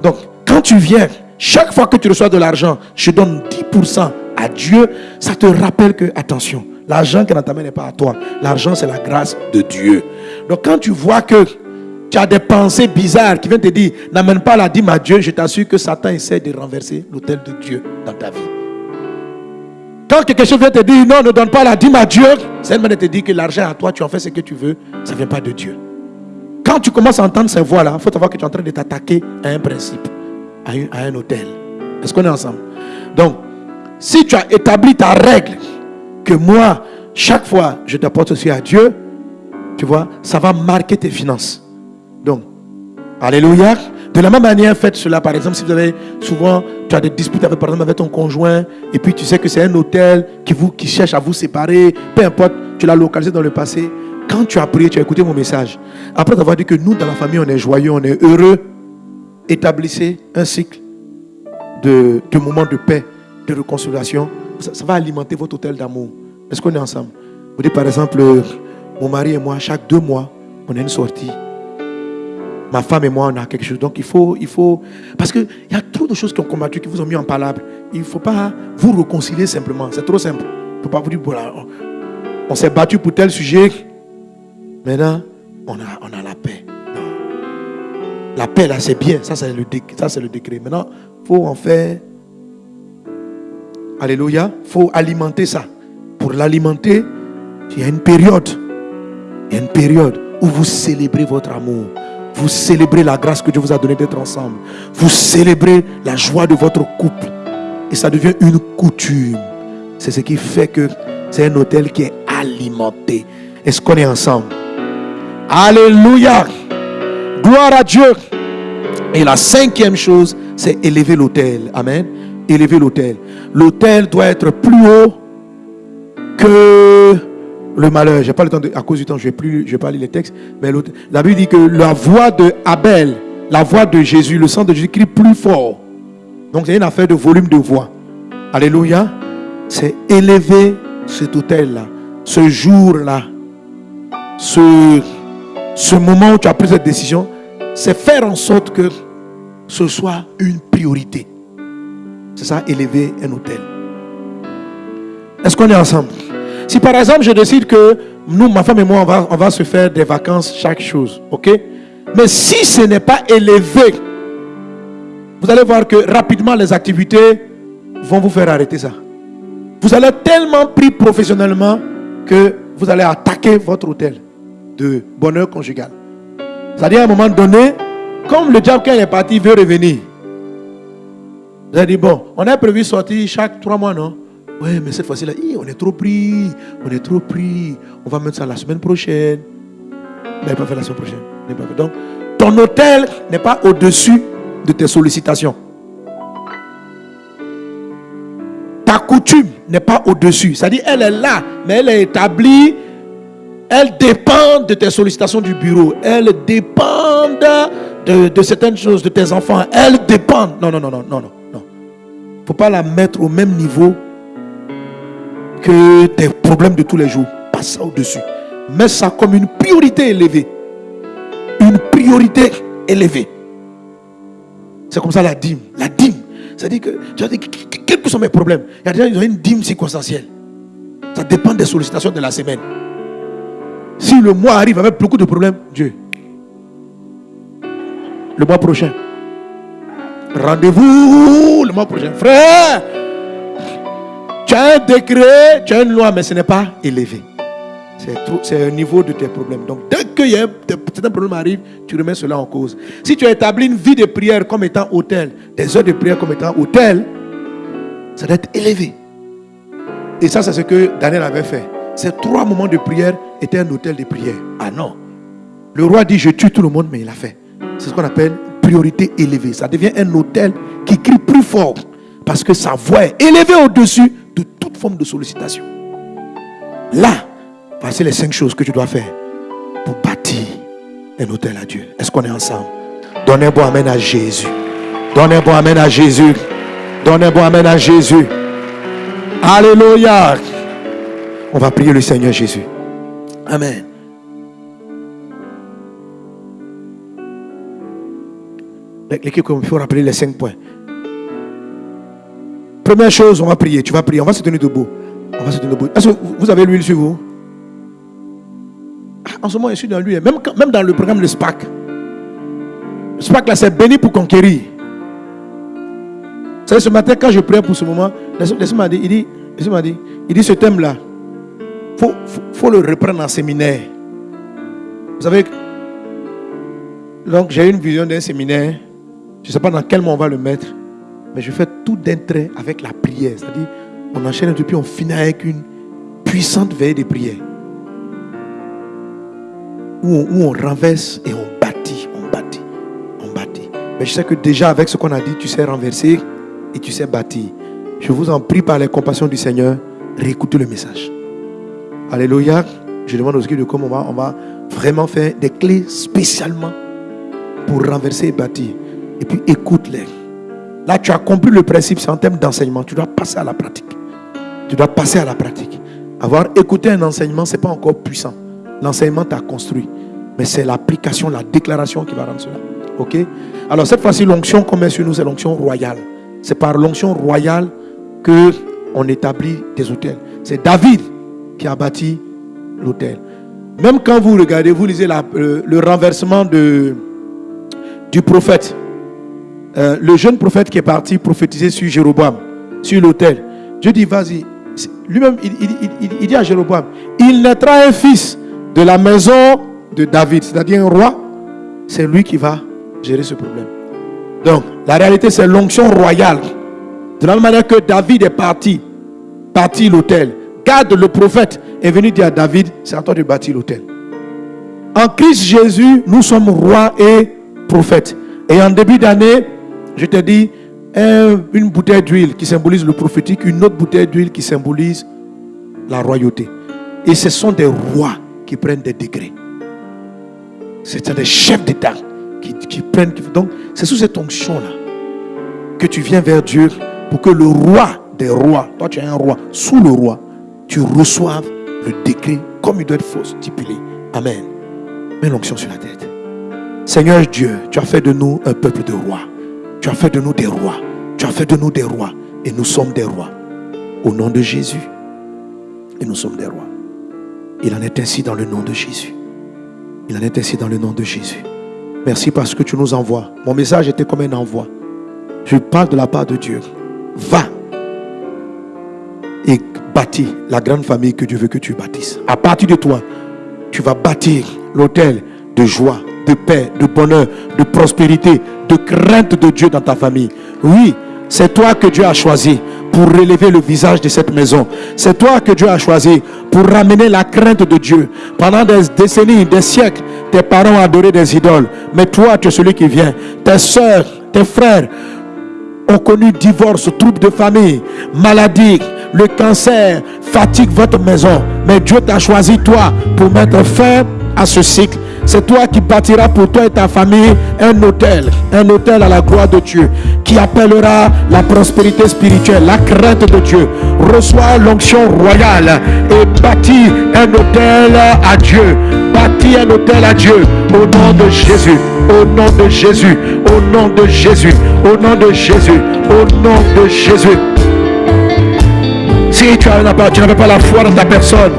Donc, quand tu viens, chaque fois que tu reçois de l'argent, je donne 10% à Dieu, ça te rappelle que, attention, l'argent qui est dans n'est pas à toi. L'argent, c'est la grâce de Dieu. Donc, quand tu vois que tu as des pensées bizarres qui viennent te dire, n'amène pas la dîme à Dieu, je t'assure que Satan essaie de renverser l'autel de Dieu dans ta vie. Quand quelque chose vient te dire, non, ne donne pas la dîme à Dieu, c'est de te dire que l'argent à toi, tu en fais ce que tu veux, ça ne vient pas de Dieu. Quand tu commences à entendre ces voix-là, il faut savoir que tu es en train de t'attaquer à un principe, à, un hôtel. Est-ce qu'on est ensemble? Donc, si tu as établi ta règle, que moi, chaque fois, je t'apporte aussi à Dieu, tu vois, ça va marquer tes finances. Donc, Alléluia. De la même manière, faites cela. Par exemple, si vous avez souvent, tu as des disputes avec, par exemple, avec ton conjoint, et puis tu sais que c'est un hôtel qui, vous, qui cherche à vous séparer, peu importe, tu l'as localisé dans le passé. Quand tu as prié, tu as écouté mon message. Après avoir dit que nous, dans la famille, on est joyeux, on est heureux, établissez un cycle de, moments de paix, de réconciliation. Ça, va alimenter votre hôtel d'amour. Est-ce qu'on est ensemble? Vous dites par exemple, mon mari et moi, chaque deux mois, on a une sortie ma femme et moi, on a quelque chose. Donc il faut, il faut, parce qu'il y a trop de choses qui ont combattu, qui vous ont mis en palabre. Il ne faut pas vous réconcilier simplement. C'est trop simple. Il ne faut pas vous dire, voilà, on, s'est battu pour tel sujet. Maintenant, on a, on a la paix. La paix, là, c'est bien. Ça, c'est le, ça, c'est le décret. Maintenant, il faut en faire. Alléluia. Il faut alimenter ça. Pour l'alimenter, il y a une période. Il y a une période où vous célébrez votre amour. Vous célébrez la grâce que Dieu vous a donnée d'être ensemble. Vous célébrez la joie de votre couple. Et ça devient une coutume. C'est ce qui fait que c'est un hôtel qui est alimenté. Est-ce qu'on est ensemble? Alléluia. Gloire à Dieu. Et la cinquième chose, c'est élever l'hôtel. Amen. Élever l'hôtel. L'hôtel doit être plus haut que le malheur. J'ai pas le temps de, à cause du temps, je vais plus, je vais pas lire les textes. Mais la Bible dit que la voix de Abel, la voix de Jésus, le sang de Jésus crie plus fort. Donc c'est une affaire de volume de voix. Alléluia. C'est élever cet hôtel-là, ce jour-là, ce, ce moment où tu as pris cette décision, c'est faire en sorte que ce soit une priorité. C'est ça, élever un hôtel. Est-ce qu'on est ensemble? Si par exemple je décide que nous, ma femme et moi, on va, se faire des vacances chaque chose, ok? Mais si ce n'est pas élevé, vous allez voir que rapidement les activités vont vous faire arrêter ça. Vous allez tellement pris professionnellement que vous allez attaquer votre hôtel de bonheur conjugal. C'est-à-dire à un moment donné, comme le diable quand il est parti veut revenir, vous allez dire, bon, on a prévu sortir chaque trois mois, non? Ouais, mais cette fois-ci, là, on est trop pris. On est trop pris. On va mettre ça la semaine prochaine. Mais pas fait la semaine prochaine. Donc, ton hôtel n'est pas au-dessus de tes sollicitations. Ta coutume n'est pas au-dessus. C'est-à-dire, elle est là, mais elle est établie. Elle dépend de tes sollicitations du bureau. Elle dépend de, certaines choses, de tes enfants. Elle dépend. Non, non, non, non, non, non. Il ne faut pas la mettre au même niveau que tes problèmes de tous les jours, passe ça au-dessus. Mets ça comme une priorité élevée. Une priorité élevée. C'est comme ça la dîme. La dîme. C'est-à-dire que, quels que sont mes problèmes Il y a ont une dîme circonstancielle. Ça dépend des sollicitations de la semaine. Si le mois arrive avec beaucoup de problèmes, Dieu. Le mois prochain. Rendez-vous le mois prochain. Frère, tu as un décret, tu as une loi, mais ce n'est pas élevé. C'est un niveau de tes problèmes. Donc, dès que certains problèmes arrivent, tu remets cela en cause. Si tu as établi une vie de prière comme étant hôtel, des heures de prière comme étant hôtel, ça doit être élevé. Et ça, c'est ce que Daniel avait fait. Ces trois moments de prière étaient un hôtel de prière. Ah non. Le roi dit, je tue tout le monde, mais il a fait. C'est ce qu'on appelle priorité élevée. Ça devient un hôtel qui crie plus fort parce que sa voix est élevée au-dessus de toute forme de sollicitation. Là, voici les cinq choses que tu dois faire pour bâtir un hôtel à Dieu. Est-ce qu'on est ensemble? Donnez un bon amen à Jésus. Donnez un bon amen à Jésus. Donnez un bon amen à Jésus. Alléluia. On va prier le Seigneur Jésus. Amen. L'équipe, il faut rappeler les cinq points. Première chose, on va prier. Tu vas prier. On va se tenir debout. On va se tenir debout. Est-ce que vous avez l'huile sur vous? Ah, En ce moment, je suis dans l'huile. Même, même dans le programme de SPAC. Le SPAC, là, c'est béni pour conquérir. Vous savez, ce matin, quand je prie pour ce moment, laissez-moi dire, il dit, il dit ce thème-là, faut, faut, le reprendre en séminaire. Vous savez, donc j'ai une vision d'un séminaire. Je ne sais pas dans quel moment on va le mettre. Mais je fais tout d'un trait avec la prière. C'est-à-dire, on enchaîne et puis on finit avec une puissante veille de prière. Où on, renverse et on bâtit, on bâtit, on bâtit. Mais je sais que déjà avec ce qu'on a dit, tu sais renverser et tu sais bâtir. Je vous en prie par les compassions du Seigneur, réécoutez le message. Alléluia. Je demande aux équipes de comment on va, vraiment faire des clés spécialement pour renverser et bâtir. Et puis écoute-les. Là, tu as compris le principe, c'est en termes d'enseignement. Tu dois passer à la pratique. Tu dois passer à la pratique. Avoir écouté un enseignement, ce n'est pas encore puissant. L'enseignement t'a construit. Mais c'est l'application, la déclaration qui va rendre cela. Ok? Alors cette fois-ci, l'onction qu'on met sur nous, c'est l'onction royale. C'est par l'onction royale que on établit des hôtels. C'est David qui a bâti l'hôtel. Même quand vous regardez, vous lisez le, renversement du prophète. Euh, le jeune prophète qui est parti prophétiser sur Jéroboam, sur l'autel. Dieu dit, vas-y. Lui-même, il, dit à Jéroboam, il naîtra un fils de la maison de David, c'est-à-dire un roi. C'est lui qui va gérer ce problème. Donc, la réalité, c'est l'onction royale. De la même manière que David est parti, parti l'autel. Le prophète est venu dire à David, c'est à toi de bâtir l'autel. En Christ Jésus, nous sommes rois et prophètes. Et en début d'année, je te dis, une bouteille d'huile qui symbolise le prophétique, une autre bouteille d'huile qui symbolise la royauté. Et ce sont des rois qui prennent des degrés. C'est des chefs d'État qui, qui, prennent. Donc, c'est sous cette onction-là que tu viens vers Dieu pour que le roi des rois, toi tu es un roi, sous le roi, tu reçoives le décret comme il doit être stipulé. Amen. Mets l'onction sur la tête. Seigneur Dieu, tu as fait de nous un peuple de rois. Tu as fait de nous des rois. Tu as fait de nous des rois. Et nous sommes des rois. Au nom de Jésus. Et nous sommes des rois. Il en est ainsi dans le nom de Jésus. Il en est ainsi dans le nom de Jésus. Merci parce que tu nous envoies. Mon message était comme un envoi. Je parle de la part de Dieu. Va bâtis la grande famille que Dieu veut que tu bâtisses. À partir de toi, tu vas bâtir l'hôtel de joie, de paix, de bonheur, de prospérité, de crainte de Dieu dans ta famille. Oui, c'est toi que Dieu a choisi pour relever le visage de cette maison. C'est toi que Dieu a choisi pour ramener la crainte de Dieu. Pendant des décennies, des siècles, tes parents ont adoré des idoles. Mais toi, tu es celui qui vient. Tes soeurs, tes frères ont connu divorce, troubles de famille, maladie, le cancer, fatigue votre maison. Mais Dieu t'a choisi toi pour mettre fin à ce cycle C'est toi qui bâtiras pour toi et ta famille un hôtel, un hôtel à la gloire de Dieu, qui appellera la prospérité spirituelle, la crainte de Dieu. Reçois l'onction royale et bâtis un hôtel à Dieu. Bâtis un hôtel à Dieu au nom de Jésus, au nom de Jésus, au nom de Jésus, au nom de Jésus, au nom de Jésus. Tu n'avais pas la foi dans ta personne,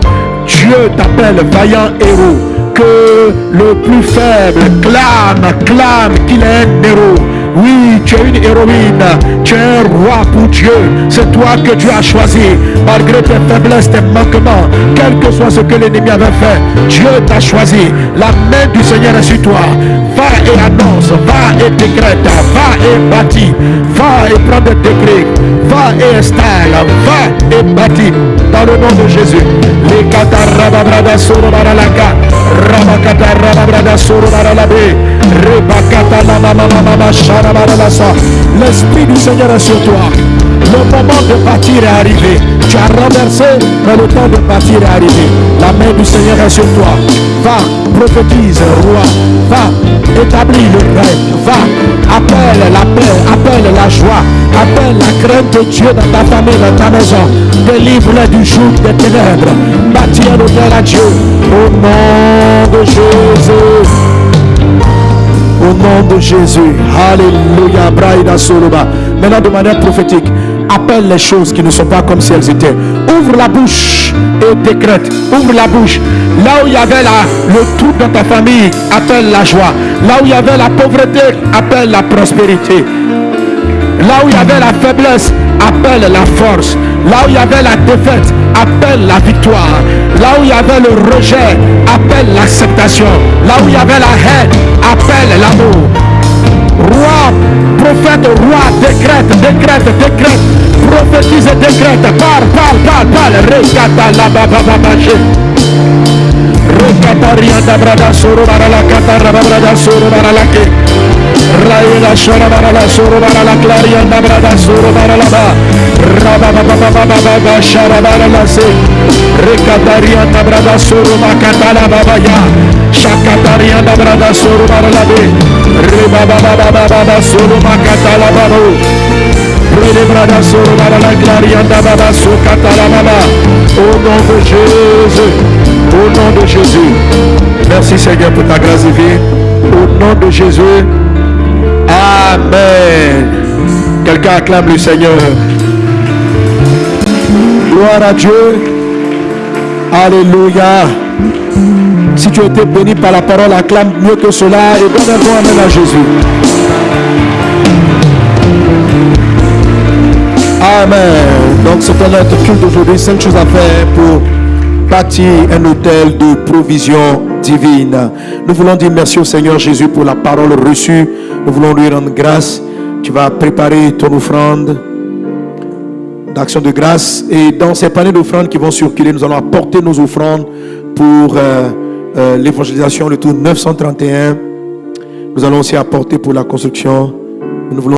Dieu t'appelle vaillant héros. Que le plus faible clame, clame qu'il est un héros. Oui, tu es une héroïne. Tu es un roi pour Dieu. C'est toi que Dieu a choisi. Malgré tes faiblesses, tes manquements, quel que soit ce que l'ennemi avait fait, Dieu t'a choisi. La main du Seigneur est sur toi. Va et annonce, va et décrète, va et bâtis, va et prends des décrets, va et installe, va et bâtis. Dans le nom de Jésus. Les rabakata rababrada soro baralabe, rebakata la mama mama shara baralasa. L'Esprit du Seigneur est sur toi. Le moment de bâtir est arrivé. Tu as renversé, mais le temps de bâtir est arrivé. La main du Seigneur est sur toi. Va, prophétise, roi. Va, établis le règne. Va, appelle la paix, appelle la joie, appelle la crainte de Dieu dans ta famille, dans ta maison. Délivre-les du jour des ténèbres. Bâtis un hôtel à Dieu. Au nom de Jésus. Au nom de Jésus. Alléluia. Soloba. Maintenant, de manière prophétique, appelle les choses qui ne sont pas comme si elles étaient. Ouvre la bouche et décrète. Ouvre la bouche. Là où il y avait la, le trouble dans ta famille, appelle la joie. Là où il y avait la pauvreté, appelle la prospérité. Là où il y avait la faiblesse, appelle la force. Là où il y avait la défaite, appelle la victoire. Là où il y avait le rejet, appelle l'acceptation. Là où il y avait la haine, appelle l'amour. Roi, prophète, roi, décrète, décrète, décrète, prophétise et décrète. Parle, parle, parle, parle. Rekata la baba baba Rekata rianda brada soro barala kata rababrada soro barala ke. Raila shara barala soro barala clarianda brada soro barala ba. Rababa baba baba baba shara barala se. Rekata rianda brada soro makata la baba ya. Shakata rianda brada soro barala be. Rebaba baba baba soro makata la baba. Au nom de Jésus. Au nom de Jésus. Merci Seigneur pour ta grâce divine. Au nom de Jésus. Amen. Quelqu'un acclame le Seigneur. Gloire à Dieu. Alléluia. Si tu as été béni par la parole, acclame mieux que cela et donne un bon amen à Jésus. Amen. Donc c'était notre culte d'aujourd'hui. Cinq choses à faire pour bâtir un hôtel de provision divine. Nous voulons dire merci au Seigneur Jésus pour la parole reçue. Nous voulons lui rendre grâce. Tu vas préparer ton offrande d'action de grâce. Et dans ces paniers d'offrandes qui vont circuler, nous allons apporter nos offrandes pour euh, euh, l'évangélisation, le tour 931. Nous allons aussi apporter pour la construction. Nous voulons